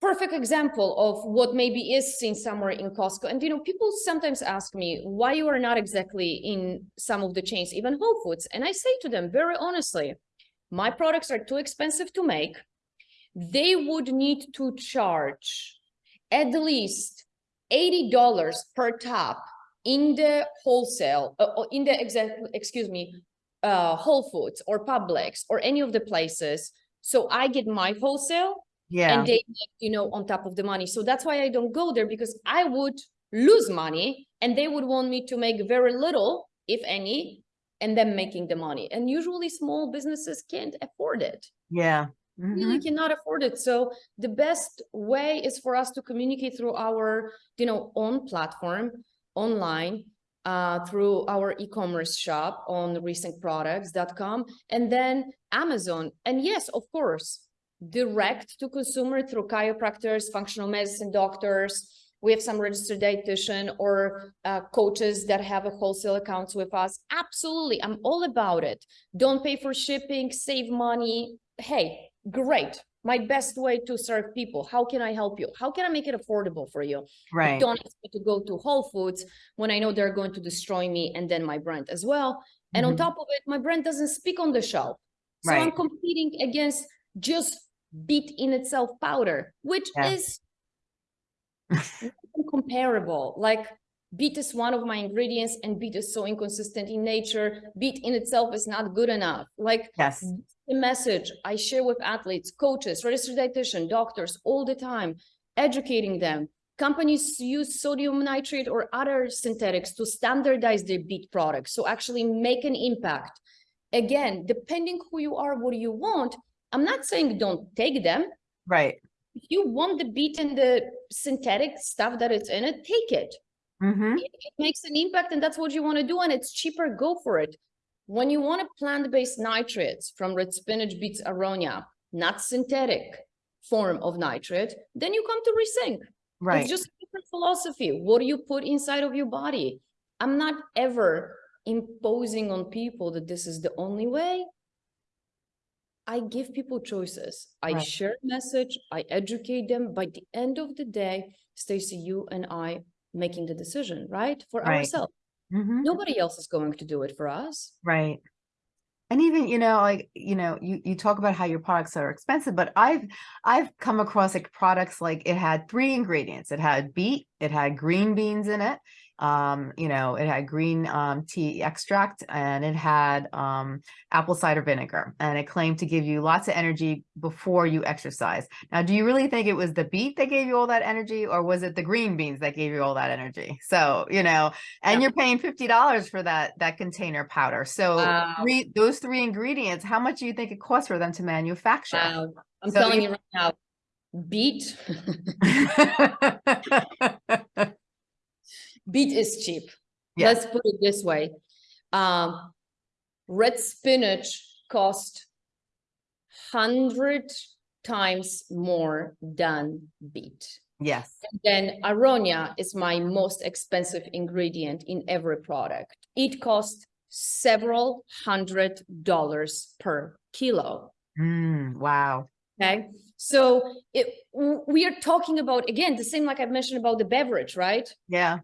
Speaker 2: Perfect example of what maybe is seen somewhere in Costco. And you know, people sometimes ask me why you are not exactly in some of the chains, even Whole Foods. And I say to them very honestly, my products are too expensive to make. They would need to charge at least $80 per top in the wholesale, uh, uh, in the exact, excuse me, uh, Whole Foods or Publix or any of the places. So I get my wholesale
Speaker 1: yeah,
Speaker 2: and they you know on top of the money so that's why i don't go there because i would lose money and they would want me to make very little if any and then making the money. And usually small businesses can't afford it.
Speaker 1: Yeah.
Speaker 2: really
Speaker 1: mhm,
Speaker 2: cannot afford it. So the best way is for us to communicate through our you know own platform online uh, through our e-commerce shop on resyncproducts.com and then amazon. And yes of course direct to consumer through chiropractors functional medicine doctors we have some registered dietitian or uh, coaches that have a wholesale accounts with us. Absolutely i'm all about it. Don't pay for shipping save money. Hey great. My best way to serve people. How can i help you? How can i make it affordable for you? I
Speaker 1: Right,
Speaker 2: don't expect to go to whole foods when i know they're going to destroy me and then my brand as well. And on
Speaker 1: mhm,
Speaker 2: top of it my brand doesn't speak on the shelf. So i'm competing against just beet in itself powder which
Speaker 1: Yeah.
Speaker 2: is comparable like beet is one of my ingredients and beet is so inconsistent in nature beet in itself is not good enough like
Speaker 1: yes,
Speaker 2: the message I share with athletes, coaches, registered dietitian, doctors all the time, educating them. Companies use sodium nitrate or other synthetics to standardize their beet products, so actually make an impact. Again, depending who you are, what you want, I'm not saying don't take them.
Speaker 1: right.
Speaker 2: If you want the beet and the synthetic stuff that it's in it, take it.
Speaker 1: Hmm
Speaker 2: it it makes an impact and that's what you want to do and it's cheaper go for it. When you want a plant-based nitrates from red spinach beets aronia not synthetic form of nitrate then you come to resync.
Speaker 1: Right,
Speaker 2: it's just a different philosophy. What do you put inside of your body? I'm not ever imposing on people that this is the only way i give people choices i
Speaker 1: Right.
Speaker 2: share message i educate them by the end of the day stacy you and i making the decision right for
Speaker 1: Right.
Speaker 2: ourselves
Speaker 1: mhm,
Speaker 2: nobody else is going to do it for us
Speaker 1: right. And even, you know, like, you know, you, you talk about how your products are expensive, but I've, I've come across like products like it had three ingredients. It had beet, it had green beans in it. Um, you know, it had green um, tea extract and it had um, apple cider vinegar and it claimed to give you lots of energy before you exercise. Now, do you really think it was the beet that gave you all that energy or was it the green beans that gave you all that energy? So, you know, and
Speaker 2: Yeah.
Speaker 1: you're paying $50 for that, that container powder. So
Speaker 2: Wow.
Speaker 1: three, those three ingredients, how much do you think it costs for them to manufacture?
Speaker 2: Wow. I'm
Speaker 1: So
Speaker 2: telling
Speaker 1: you-
Speaker 2: you right now, beet, beet is cheap.
Speaker 1: Yes.
Speaker 2: Let's put it this way. Um, red spinach cost hundred times more than beet.
Speaker 1: Yes.
Speaker 2: Then aronia is my most expensive ingredient in every product. It costs several hundred dollars per kilo.
Speaker 1: Mm, wow.
Speaker 2: Okay, so it we are talking about again the same like I mentioned about the beverage, right?
Speaker 1: Yeah.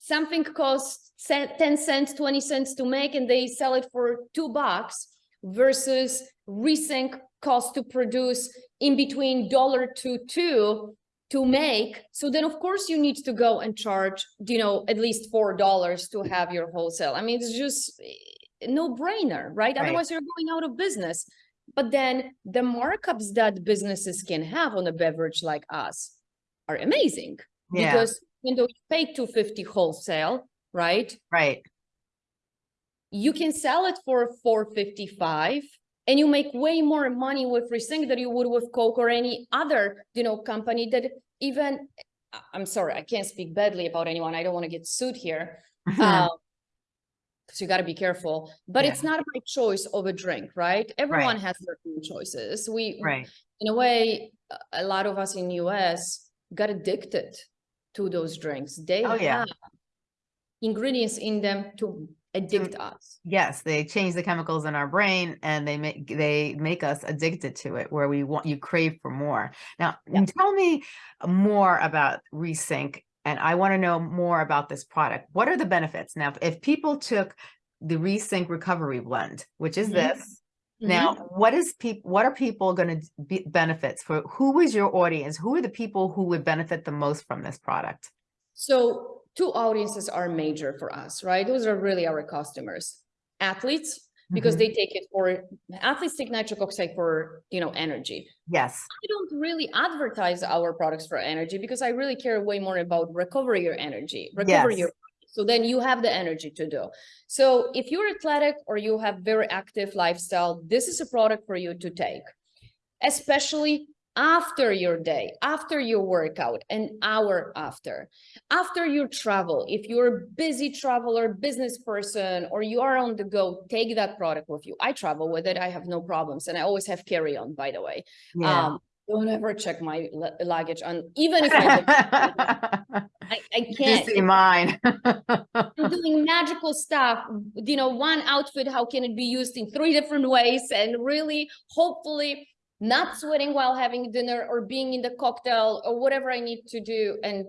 Speaker 2: Something costs 10 cents, 20 cents to make, and they sell it for two bucks versus resync cost to produce in between dollar to two to make. So then of course you need to go and charge, you know, at least four dollars to have your wholesale. I mean, it's just eh, no brainer, right?
Speaker 1: Right.
Speaker 2: Otherwise you're going out of business. But then the markups that businesses can have on a beverage like us are amazing
Speaker 1: Yeah.
Speaker 2: because even though you pay 250 wholesale, right?
Speaker 1: Right.
Speaker 2: You can sell it for 455 and you make way more money with Resync than you would with Coke or any other, you know, company that even I'm sorry, I can't speak badly about anyone. I don't want to get sued here.
Speaker 1: Mhm.
Speaker 2: because you got to be careful, but it's not my choice of a drink, right? Everyone has their own choices. We,
Speaker 1: right.
Speaker 2: in a way, a- a lot of us in US got addicted to those drinks. They
Speaker 1: Oh, yeah.
Speaker 2: have ingredients in them to addict us.
Speaker 1: Yes, they change the chemicals in our brain and they make they make us addicted to it where we want you crave for more. Now,
Speaker 2: Yeah.
Speaker 1: tell me more about Resync and I want to know more about this product. What are the benefits? Now, if people took the Resync recovery blend, which is
Speaker 2: Mhm.
Speaker 1: this, now what is people what are people going to be benefits for who is your audience? Who are the people who would benefit the most from this product?
Speaker 2: So two audiences are major for us, right? Those are really our customers. Athletes, because
Speaker 1: Mhm.
Speaker 2: they take it for athletes take nitric oxide for you know energy.
Speaker 1: Yes.
Speaker 2: I don't really advertise our products for energy because I really care way more about recovery your energy, recover
Speaker 1: Yes.
Speaker 2: your so then you have the energy to do. So if you're athletic or you have very active lifestyle, this is a product for you to take, especially after your day, after your workout, an hour after, after your travel. If you're a busy traveler, business person, or you are on the go, take that product with you. I travel with it. I have no problems. And I always have carry on, by the way.
Speaker 1: Yeah.
Speaker 2: Um, don't ever check my lu- luggage on, even if I, I, I can't.
Speaker 1: see mine.
Speaker 2: I'm doing magical stuff. You know, one outfit, how can it be used in three different ways? And really, hopefully, not sweating while having dinner or being in the cocktail or whatever I need to do and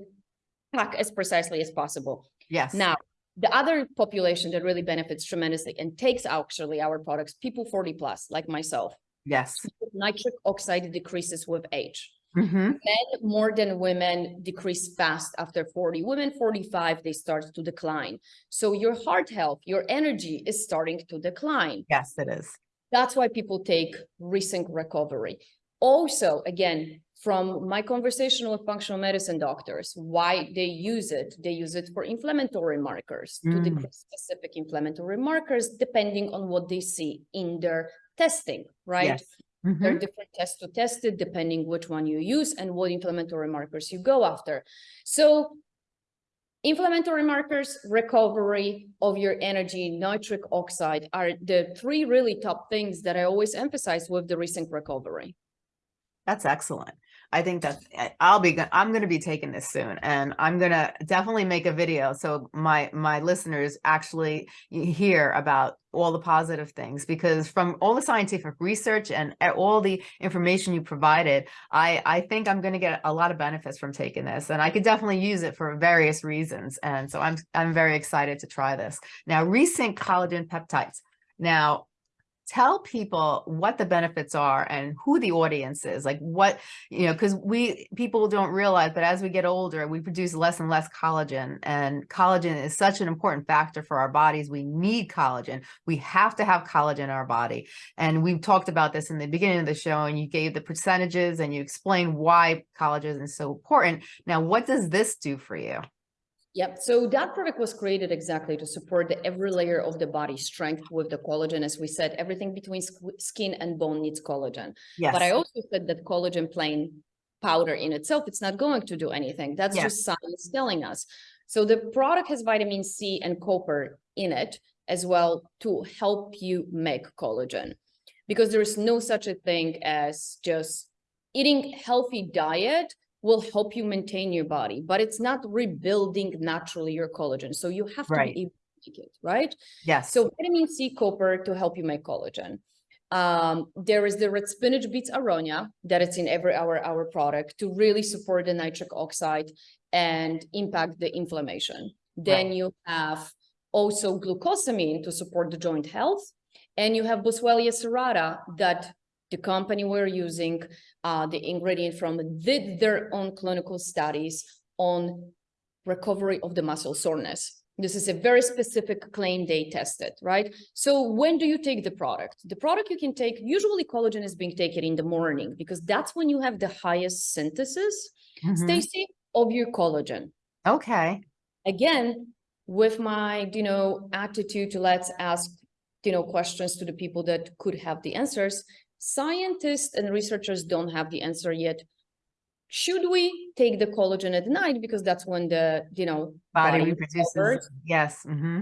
Speaker 2: pack as precisely as possible.
Speaker 1: Yes.
Speaker 2: Now, the other population that really benefits tremendously and takes actually our products, people 40 plus, like myself,
Speaker 1: Yes.
Speaker 2: nitric oxide decreases with age.
Speaker 1: Mhm.
Speaker 2: Men more than women decrease fast after 40. Women 45, they start to decline. So your heart health, your energy is starting to decline.
Speaker 1: Yes, it is.
Speaker 2: That's why people take Resync recovery. Also, again, from my conversation with functional medicine doctors, why they use it. They use it for inflammatory markers to
Speaker 1: Mm.
Speaker 2: decrease specific inflammatory markers depending on what they see in their testing, right?
Speaker 1: Yes. Mm-hmm.
Speaker 2: There are different tests to test it depending which one you use and what inflammatory markers you go after. So inflammatory markers, recovery of your energy, nitric oxide are the three really top things that I always emphasize with the Resync recovery.
Speaker 1: That's excellent. I think that's, I- I'll be, I'm going to be taking this soon and I'm going to definitely make a video. So my, my listeners actually hear about all the positive things because from all the scientific research and eh, all the information you provided, I, I think I'm going to get a lot of benefits from taking this and I could definitely use it for various reasons. And so I'm, I'm very excited to try this. Now, Resync collagen peptides. Now, tell people what the benefits are and who the audience is, like what, you know, because we people don't realize, but as we get older, we produce less and less collagen and collagen is such an important factor for our bodies. We need collagen. We have to have collagen in our body. And we've talked about this in the beginning of the show and you gave the percentages and you explained why collagen is so important. Now, what does this do for you?
Speaker 2: Yep. So that product was created exactly to support the every layer of the body strength with the collagen. As we said, everything between skin and bone needs collagen.
Speaker 1: Yes.
Speaker 2: But I also said that collagen plain powder in itself, it's not going to do anything. That's
Speaker 1: Yes.
Speaker 2: just science telling us. So the product has vitamin C and copper in it as well to help you make collagen. Because there is no such a thing as just eating healthy diet will help you maintain your body, but it's not rebuilding naturally your collagen. So you have to
Speaker 1: Right.
Speaker 2: be able to make it, right?
Speaker 1: Yes.
Speaker 2: So vitamin C, copper to help you make collagen. Um, there is the red spinach beets aronia that it's in every hour our product to really support the nitric oxide and impact the inflammation. Then
Speaker 1: Right.
Speaker 2: you have also glucosamine to support the joint health, and you have Boswellia serrata that the company we're using uh, the ingredient from did their own clinical studies on recovery of the muscle soreness. This is a very specific claim they tested, right? So when do you take the product? The product you can take, usually collagen is being taken in the morning because that's when you have the highest synthesis,
Speaker 1: Mhm.
Speaker 2: Stacy, of your collagen.
Speaker 1: Okay.
Speaker 2: Again, with my, you know, attitude to let's ask, you know, questions to the people that could have the answers. Scientists and researchers don't have the answer yet. Should we take the collagen at night because that's when the, you know,
Speaker 1: Body
Speaker 2: body
Speaker 1: reproduces.
Speaker 2: recovers
Speaker 1: Yes. hmm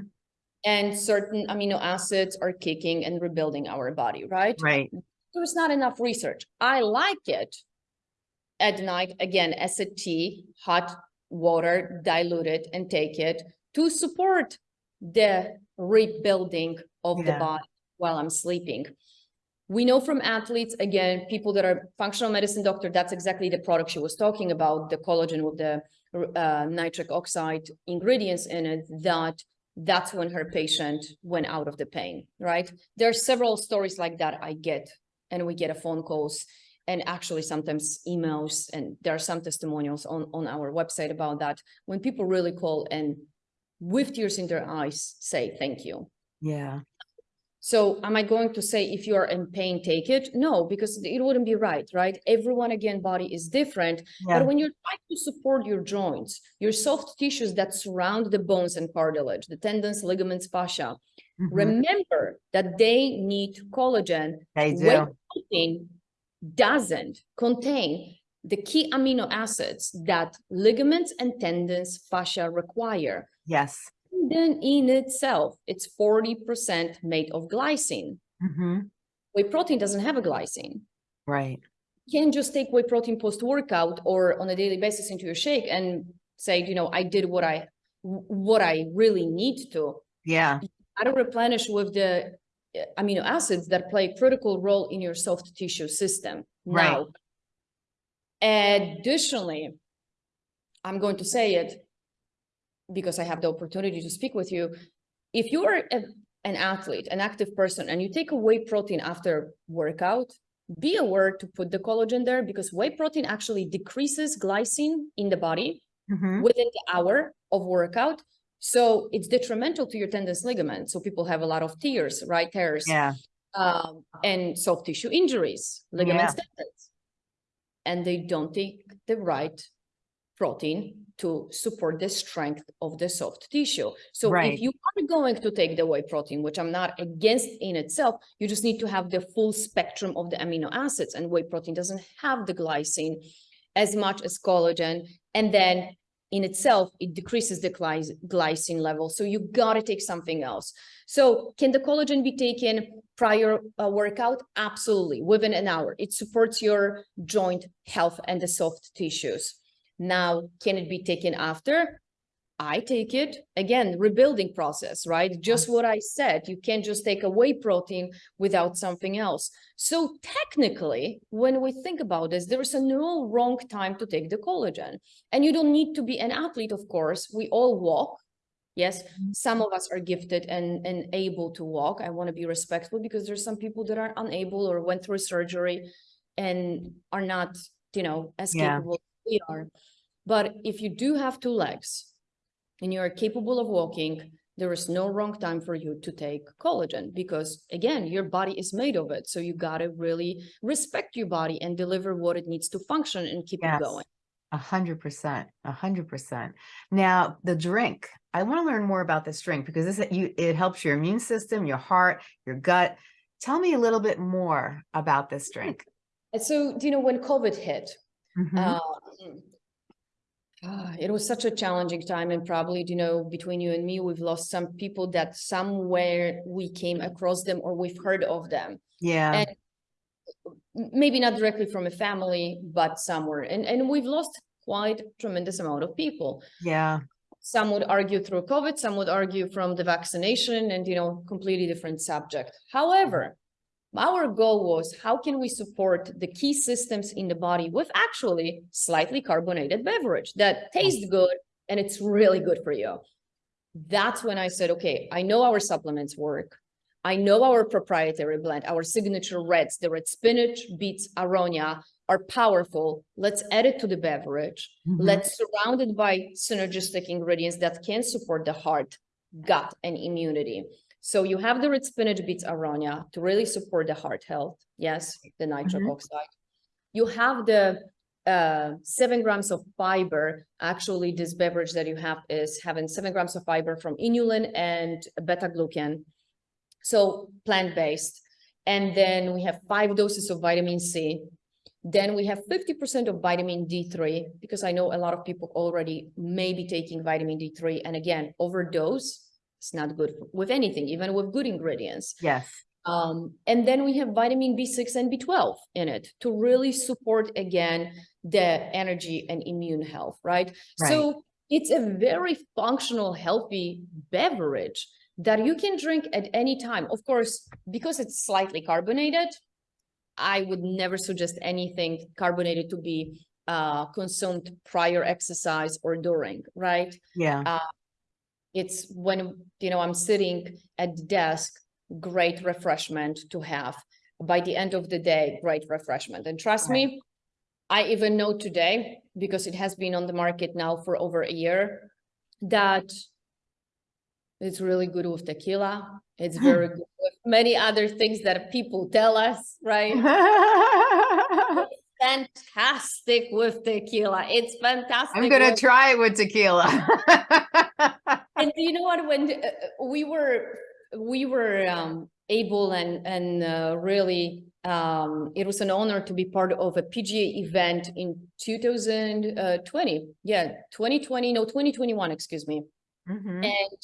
Speaker 2: and certain amino acids are kicking and rebuilding our body, right?
Speaker 1: Right.
Speaker 2: There's not enough research. I like it at night, again, as a tea, hot water, dilute it and take it to support the rebuilding of the body while I'm sleeping. We know from athletes, again, people that are functional medicine doctor, that's exactly the product she was talking about, the collagen with the uh, nitric oxide ingredients in it, that that's when her patient went out of the pain, right? There are several stories like that I get, and we get a phone calls and actually sometimes emails, and there are some testimonials on, on our website about that, when people really call and with tears in their eyes say thank you.
Speaker 1: Yeah.
Speaker 2: So am I going to say if you are in pain, take it? No, because it wouldn't be right, right? Everyone again, body is different.
Speaker 1: Yeah.
Speaker 2: But when you're trying to support your joints, your soft tissues that surround the bones and cartilage, the tendons, ligaments, fascia,
Speaker 1: Mhm.
Speaker 2: remember that they need collagen.
Speaker 1: They do.
Speaker 2: protein doesn't contain the key amino acids that ligaments and tendons, fascia require.
Speaker 1: Yes.
Speaker 2: Then in itself, it's 40% made of glycine.
Speaker 1: hmm
Speaker 2: Whey protein doesn't have a glycine.
Speaker 1: Right.
Speaker 2: You can't just take whey protein post-workout or on a daily basis into your shake and say, you know, I did what I what I really need to.
Speaker 1: Yeah.
Speaker 2: How to replenish with the uh, amino acids that play a critical role in your soft tissue system.
Speaker 1: Right.
Speaker 2: Now, additionally, I'm going to say it because I have the opportunity to speak with you. If you are a, an athlete, an active person, and you take a whey protein after workout, be aware to put the collagen there because whey protein actually decreases glycine in the body
Speaker 1: hmm
Speaker 2: within the hour of workout. So it's detrimental to your tendons ligament. So people have a lot of tears, right? Tears
Speaker 1: Yeah.
Speaker 2: um, and soft tissue injuries, ligaments, tendons. And they don't take the right protein to support the strength of the soft tissue. So
Speaker 1: Right.
Speaker 2: if you are going to take the whey protein, which I'm not against in itself, you just need to have the full spectrum of the amino acids and whey protein doesn't have the glycine as much as collagen. And then in itself, it decreases the glycine level. So you gotta take something else. So can the collagen be taken prior uh, workout? Absolutely, within an hour. It supports your joint health and the soft tissues. Now, can it be taken after? I take it again, rebuilding process, right? Just what I said. You can't just take away protein without something else. So technically, when we think about this, there is a no wrong time to take the collagen. And you don't need to be an athlete, of course. We all walk. Yes, mm-hmm. some of us are gifted and, and able to walk. I want to be respectful because there's some people that are unable or went through surgery and are not, you know, as
Speaker 1: Yeah.
Speaker 2: capable we are. But if you do have two legs and you are capable of walking, there is no wrong time for you to take collagen because again, your body is made of it. So you gotta really respect your body and deliver what it needs to function and keep
Speaker 1: Yes.
Speaker 2: it going.
Speaker 1: A hundred percent, a hundred percent. Now, the drink, I want to learn more about this drink because this, you, it helps your immune system, your heart, your gut. Tell me a little bit more about this hmm. drink.
Speaker 2: And so, you know, when COVID hit,
Speaker 1: Mhm.
Speaker 2: Um, ah, It was such a challenging time and probably, you know, between you and me, we've lost some people that somewhere we came across them or we've heard of them.
Speaker 1: Yeah,
Speaker 2: and- Maybe not directly from a family, but somewhere. And, and we've lost quite tremendous amount of people.
Speaker 1: yeah,
Speaker 2: Some would argue through COVID, some would argue from the vaccination and, you know, completely different subject. However, our goal was how can we support the key systems in the body with actually slightly carbonated beverage that tastes good and it's really good for you. That's when I said, okay, I know our supplements work. I know our proprietary blend, our signature reds, the red spinach, beets, aronia are powerful. Let's add it to the beverage.
Speaker 1: mhm,
Speaker 2: Let's surround it by synergistic ingredients that can support the heart, gut, and immunity. So you have the red spinach beets aronia to really support the heart health. Yes, the nitric
Speaker 1: Mhm.
Speaker 2: oxide. You have the uh, seven grams of fiber. Actually, this beverage that you have is having seven grams of fiber from inulin and beta glucan. So plant-based. And then we have five doses of vitamin C. Then we have fifty percent of vitamin D3, because I know a lot of people already may be taking vitamin D3. And again, overdose, it's not good with anything, even with good ingredients.
Speaker 1: yes,
Speaker 2: Um, and then we have vitamin B6 and B12 in it to really support again the energy and immune health, right?
Speaker 1: Right.
Speaker 2: So it's a very functional, healthy beverage that you can drink at any time. Of course, because it's slightly carbonated, I would never suggest anything carbonated to be uh, consumed prior exercise or during, right?
Speaker 1: yeah,
Speaker 2: it's when you know i'm sitting at the desk great refreshment to have. By the end of the day great refreshment. And trust me i even know today because it has been on the market now for over a year that it's really good with tequila. It's very good with many other things that people tell us right? Fantastic with tequila. It's fantastic
Speaker 1: I'm gonna try it with tequila.
Speaker 2: and you know what when uh, we were we were um able and and uh, really um it was an honor to be part of a pga event in 2020 yeah 2020 no 2021 excuse me
Speaker 1: Mhm.
Speaker 2: and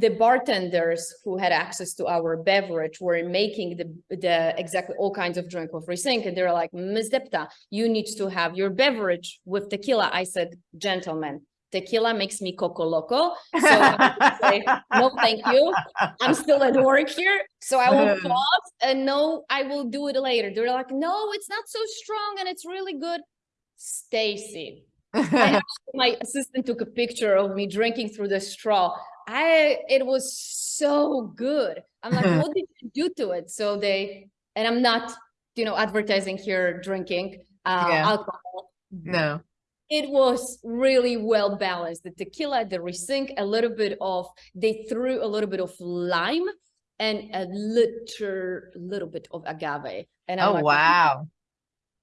Speaker 2: the bartenders who had access to our beverage were making the the exactly all kinds of drink of Resync and they're like Ms. Depta you need to have your beverage with tequila I said gentlemen tequila makes me coco loco so I say, no thank you I'm still at work here so I will pause and no I will do it later they're like no it's not so strong and it's really good Stacy my assistant took a picture of me drinking through the straw. I it was so good. I'm like, what did you do to it? So they and I'm not, you know, advertising here drinking uh
Speaker 1: Yeah.
Speaker 2: alcohol.
Speaker 1: No,
Speaker 2: It was really well balanced. The tequila, the resync, a little bit of they threw a little bit of lime and a little little bit of agave. And I'm
Speaker 1: oh,
Speaker 2: like,
Speaker 1: wow.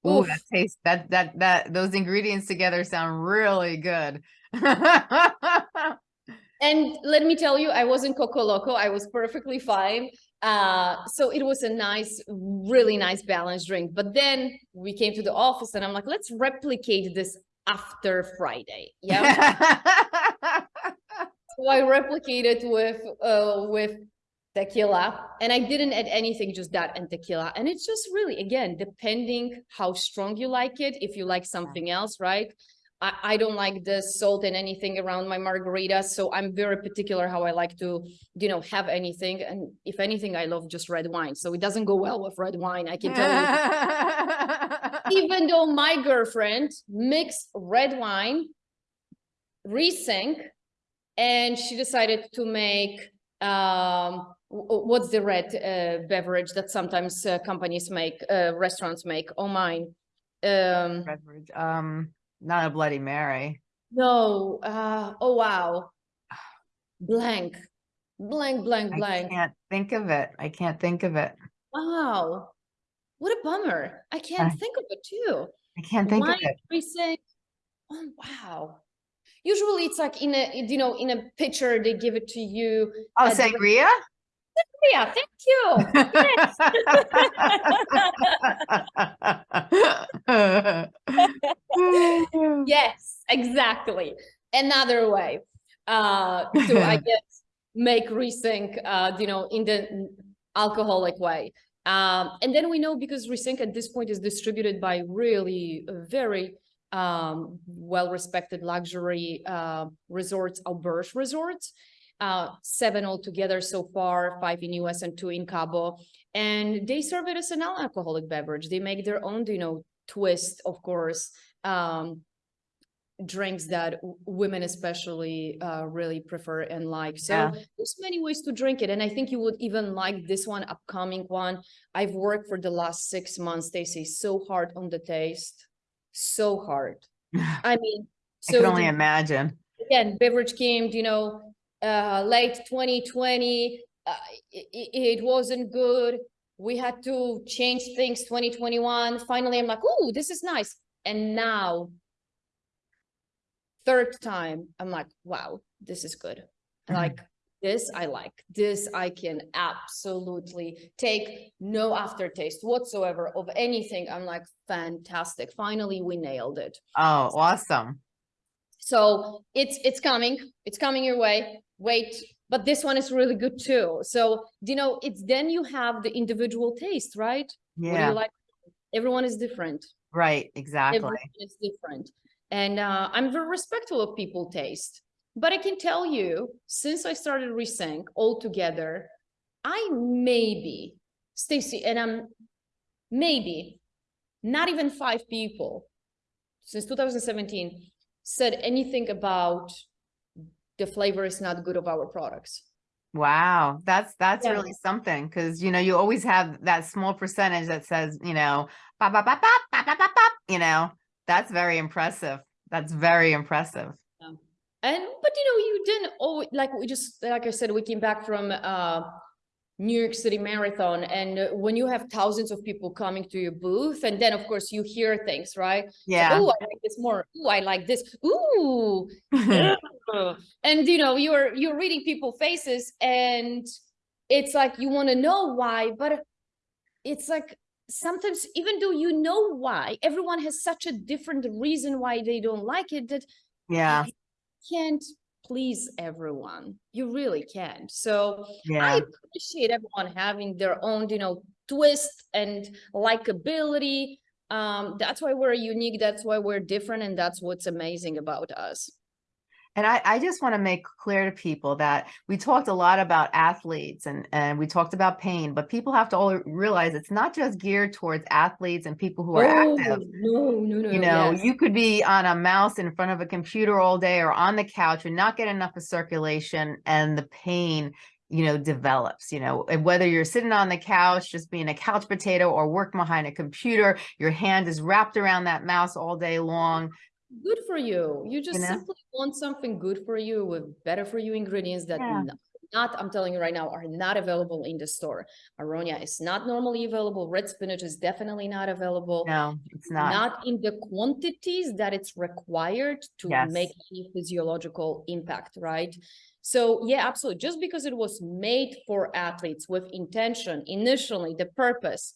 Speaker 1: Ooh,
Speaker 2: Oof.
Speaker 1: that tastes, that, that, that, those ingredients together sound really good.
Speaker 2: And let me tell you, I wasn't Coco Loco. I was perfectly fine. Uh, so it was a nice, really nice balanced drink. But then we came to the office and I'm like, let's replicate this after Friday. Yeah. so I replicated with uh with tequila and I didn't add anything, just that and tequila. And it's just really, again, depending how strong you like it, if you like something else, right? I, I don't like the salt and anything around my margarita, so I'm very particular how I like to, you know, have anything. And if anything, I love just red wine, so it doesn't go well with red wine. I can tell you. Even though my girlfriend mixed red wine, resync, and she decided to make um what's the red uh, beverage that sometimes uh, companies make uh, restaurants make oh mine um
Speaker 1: Beverage, um, not a Bloody Mary.
Speaker 2: no uh oh wow blank blank blank blank.
Speaker 1: I can't think of it. I can't think of it.
Speaker 2: wow what a bummer i can't
Speaker 1: I-
Speaker 2: think of it too
Speaker 1: I can't think of it.
Speaker 2: Riesling. Oh wow. Usually it's like in a you know in a picture, they give it to you.
Speaker 1: Oh,
Speaker 2: the-
Speaker 1: sangria?
Speaker 2: Yeah, thank you. Yes, exactly. Another way uh to I guess make Resync uh you know in the alcoholic way. Um and then we know because Resync at this point is distributed by really uh, very um well-respected luxury uh resorts, auberge resorts. Uh seven altogether so far, five in US and two in Cabo. And they serve it as an alcoholic beverage. They make their own, you know, twist, of course, um drinks that women especially uh really prefer and like so
Speaker 1: Yeah.
Speaker 2: there's many ways to drink it and i think you would even like this one upcoming one i've worked for the last six months They say so hard on the taste so hard i mean
Speaker 1: I
Speaker 2: so
Speaker 1: can only
Speaker 2: the-
Speaker 1: imagine.
Speaker 2: again, beverage came, you know, uh, late 2020. Uh, it, it wasn't good. We had to change things 2021. Finally, I'm like, oh, this is nice. And now, third time, I'm like, wow, this is good.
Speaker 1: Mhm.
Speaker 2: Like this, I like. This I can absolutely take no aftertaste whatsoever of anything. I'm like, fantastic. Finally, we nailed it.
Speaker 1: Oh, awesome.
Speaker 2: So it's it's coming, it's coming your way. Wait, but this one is really good too. So you know, it's then you have the individual taste, right? What do
Speaker 1: Yeah,
Speaker 2: you like? Everyone is different.
Speaker 1: right, exactly.
Speaker 2: Everyone is different, and uh, I'm very respectful of people's taste. But I can tell you, since I started Resync altogether, I maybe, Stacy, and I'm maybe not even five people since 2017 said anything about the flavor is not good of our products.
Speaker 1: Wow, that's that's
Speaker 2: yeah.
Speaker 1: really something because you know you always have that small percentage that says you know bop, bop, bop, bop, bop, bop, bop, you know that's very impressive. That's very impressive.
Speaker 2: And but you know, you didn't always like we just like I said, we came back from uh New York City Marathon, and when you have thousands of people coming to your booth, and then of course you hear things, right?
Speaker 1: Yeah.
Speaker 2: Oh, I like this more. Ooh, I like this. Ooh, and you know you're you're reading people faces and it's like you want to know why but it's like sometimes even though you know why everyone has such a different reason why they don't like it that
Speaker 1: yeah.
Speaker 2: you can't please everyone. You really can't. So i appreciate everyone having their own you know twist and likability. Um that's why we're unique that's why we're different and that's what's amazing about us
Speaker 1: And I, I just want to make clear to people that we talked a lot about athletes and, and we talked about pain, but people have to all realize it's not just geared towards athletes and people who are active.
Speaker 2: No, no, no,
Speaker 1: You know,
Speaker 2: yes.
Speaker 1: you could be on a mouse in front of a computer all day or on the couch and not get enough of circulation and the pain, you know, develops, you know, and whether you're sitting on the couch, just being a couch potato or working behind a computer, your hand is wrapped around that mouse all day long.
Speaker 2: Good for you. You just
Speaker 1: know?
Speaker 2: simply want something good for you with better for you ingredients that
Speaker 1: Yeah.
Speaker 2: not, I'm telling you right now, are not available in the store. Aronia is not normally available. Red spinach is definitely not available.
Speaker 1: No, it's not.
Speaker 2: Not in the quantities that it's required to
Speaker 1: Yes.
Speaker 2: make any physiological impact, right? So yeah, absolutely. Just because it was made for athletes with intention, initially, the purpose,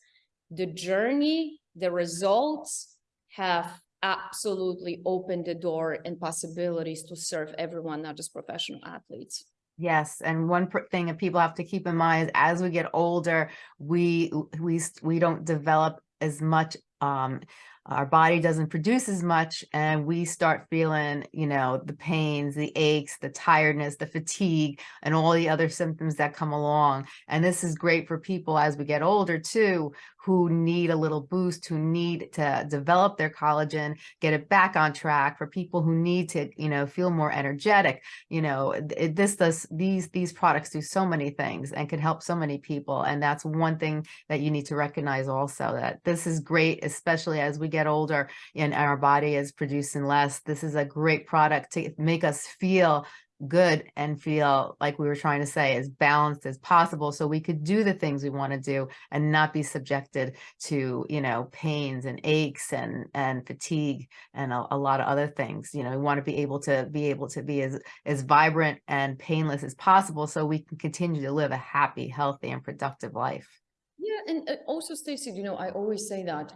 Speaker 2: the journey, the results have absolutely opened the door and possibilities to serve everyone, not just professional athletes.
Speaker 1: Yes, and one thing that people have to keep in mind is as we get older, we we we don't develop as much um our body doesn't produce as much and we start feeling, you know, the pains, the aches, the tiredness, the fatigue, and all the other symptoms that come along. And this is great for people as we get older too, who need a little boost, who need to develop their collagen, get it back on track for people who need to, you know, feel more energetic. You know, this does, these, these products do so many things and can help so many people. And that's one thing that you need to recognize also that this is great, especially as we get older and our body is producing less. This is a great product to make us feel good and feel like we were trying to say as balanced as possible so we could do the things we want to do and not be subjected to you know pains and aches and and fatigue and a, a lot of other things you know we want to be able to be able to be as as vibrant and painless as possible so we can continue to live a happy healthy and productive life
Speaker 2: yeah and also Stacy you know I always say that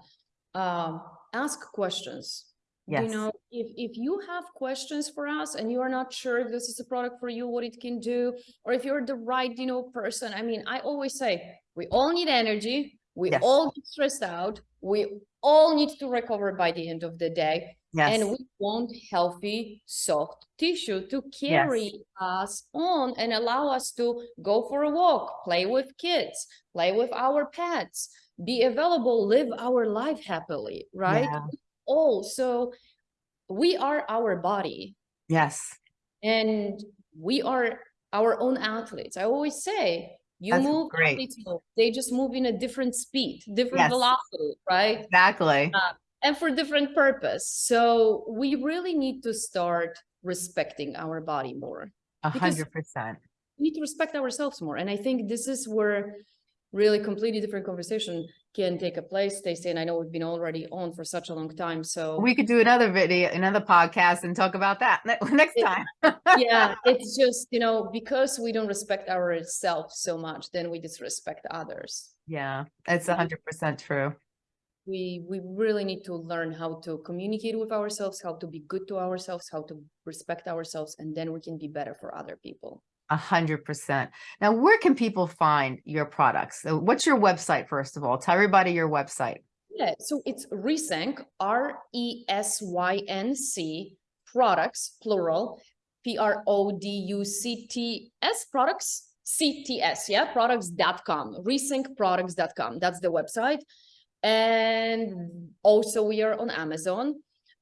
Speaker 2: um ask questions.
Speaker 1: Yes.
Speaker 2: you know if if you have questions for us and you are not sure if this is a product for you what it can do or if you're the right you know person i mean i always say we all need energy we
Speaker 1: Yes.
Speaker 2: all get stressed out we all need to recover by the end of the day
Speaker 1: yes.
Speaker 2: and we want healthy soft tissue to carry us on and allow us to go for a walk play with kids play with our pets be available live our life happily right?
Speaker 1: Yeah.
Speaker 2: all so we are our body.
Speaker 1: Yes.
Speaker 2: And we are our own athletes. I always say you
Speaker 1: That's
Speaker 2: move they just move in a different speed different
Speaker 1: Yes.
Speaker 2: velocity right?
Speaker 1: Exactly.
Speaker 2: Uh, and for different purpose. So we really need to start respecting our body more.
Speaker 1: A hundred percent.
Speaker 2: we need to respect ourselves more. And i think this is where really completely different conversation can take a place. Stacey and I know we've been already on for such a long time so
Speaker 1: we could do another video another podcast and talk about that ne- next
Speaker 2: It-
Speaker 1: time.
Speaker 2: Yeah it's just you know because we don't respect ourselves so much then we disrespect others.
Speaker 1: Yeah it's a
Speaker 2: Mhm.
Speaker 1: hundred percent true.
Speaker 2: We we really need to learn how to communicate with ourselves how to be good to ourselves how to respect ourselves and then we can be better for other people
Speaker 1: A hundred percent. Now, where can people find your products? What's your website, first of all? Tell everybody your website.
Speaker 2: yeah so it's resync R-E-S-Y-N-C, products plural p-r-o-d-u-c-t-s products c-t-s yeah products.com resyncproducts.com that's the website and also we are on amazon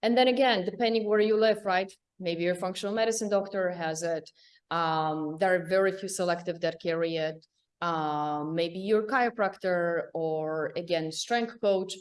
Speaker 2: and then again depending where you live right maybe your functional medicine doctor has it um there are very few selective that carry it. Um maybe your chiropractor or again strength coach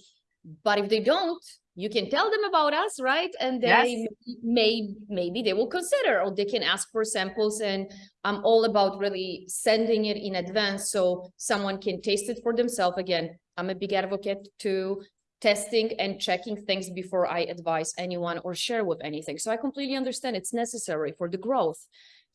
Speaker 2: but if they don't you can tell them about us right? And they
Speaker 1: Yes.
Speaker 2: may maybe they will consider or they can ask for samples and i'm all about really sending it in advance so someone can taste it for themselves. Again i'm a big advocate to testing and checking things before i advise anyone or share with anything. So i completely understand it's necessary for the growth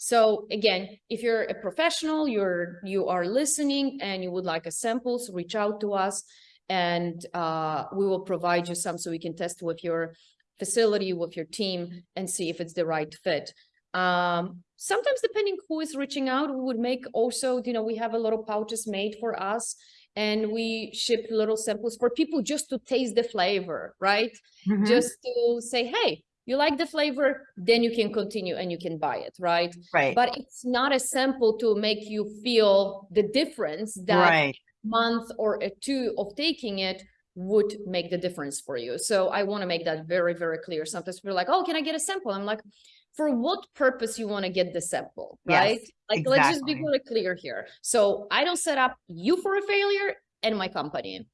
Speaker 2: so again, if you're a professional, you're you are listening and you would like a samples, reach out to us and uh, we will provide you some so we can test with your facility, with your team and see if it's the right fit. Um, sometimes depending who is reaching out, we would make also, you know, we have a little pouches made for us and we ship little samples for people just to taste the flavor, right?
Speaker 1: Mhm.
Speaker 2: Just to say, hey, you like the flavor, then you can continue and you can buy it, right?
Speaker 1: right.
Speaker 2: But it's not a sample to make you feel the difference that
Speaker 1: right.
Speaker 2: month or a two of taking it would make the difference for you. So I want to make that very, very clear. Sometimes we're like, oh, can I get a sample? I'm like, for what purpose you want to get the sample, right? Yes? Like, let's just be
Speaker 1: exactly.
Speaker 2: very clear here. So I don't set up you for a failure and my company.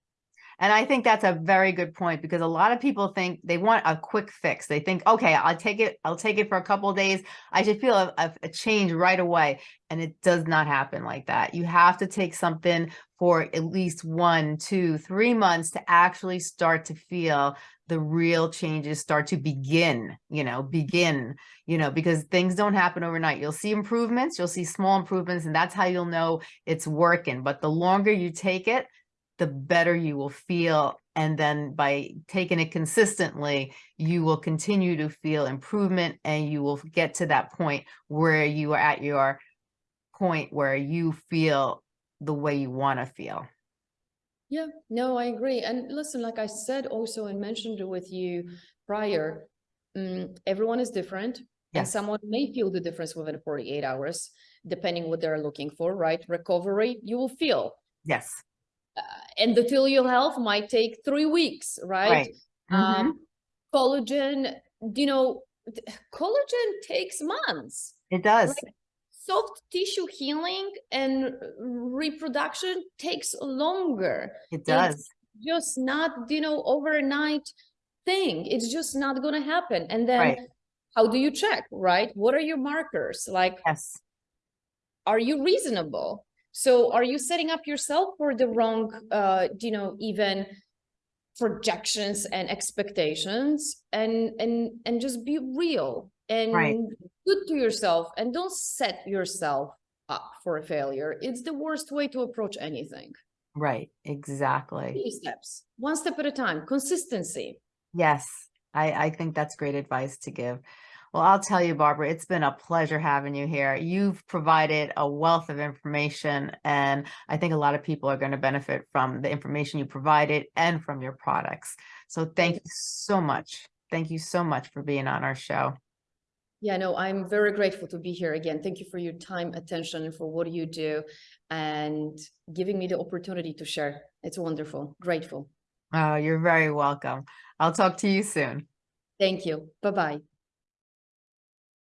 Speaker 1: And I think that's a very good point because a lot of people think they want a quick fix. They think, okay, I'll take it. I'll take it for a couple of days. I should feel a, a change right away. And it does not happen like that. You have to take something for at least one, two, three months to actually start to feel the real changes start to begin, you know, begin, you know, because things don't happen overnight. You'll see improvements, you'll see small improvements, and that's how you'll know it's working. But the longer you take it, the better you will feel. And then by taking it consistently, you will continue to feel improvement and you will get to that point where you are at your point where you feel the way you want to feel.
Speaker 2: Yeah, no, I agree. And listen, like I said also and mentioned with you prior, mm, everyone is different. And someone may feel the difference within 48 hours, depending what they're looking for, right? Recovery, you will feel.
Speaker 1: Yes.
Speaker 2: And the your health might take three weeks, right?
Speaker 1: Right. Mhm.
Speaker 2: Um, collagen, you know, collagen takes months.
Speaker 1: It does.
Speaker 2: right. Soft tissue healing and reproduction takes longer.
Speaker 1: It
Speaker 2: It's
Speaker 1: does.
Speaker 2: just not, you know, overnight thing. It's just not gonna happen. And then
Speaker 1: Right.
Speaker 2: how do you check, right? What are your markers? Like,
Speaker 1: Yes.
Speaker 2: are you reasonable? So are you setting up yourself for the wrong, uh, you know, even projections and expectations and and and just be real and good to yourself and don't set yourself up for a failure. It's the worst way to approach anything.
Speaker 1: Right. Exactly.
Speaker 2: Baby steps, one step at a time, consistency.
Speaker 1: Yes. I, I think that's great advice to give. Well, I'll tell you, Barbara, it's been a pleasure having you here. You've provided a wealth of information, and I think a lot of people are going to benefit from the information you provided and from your products. So thank you so much. Thank you so much for being on our show.
Speaker 2: Yeah, no, I'm very grateful to be here again. Thank you for your time, attention, and for what you do and giving me the opportunity to share. It's wonderful. Grateful.
Speaker 1: Oh, you're very welcome. I'll talk to you soon.
Speaker 2: Thank you. Bye-bye.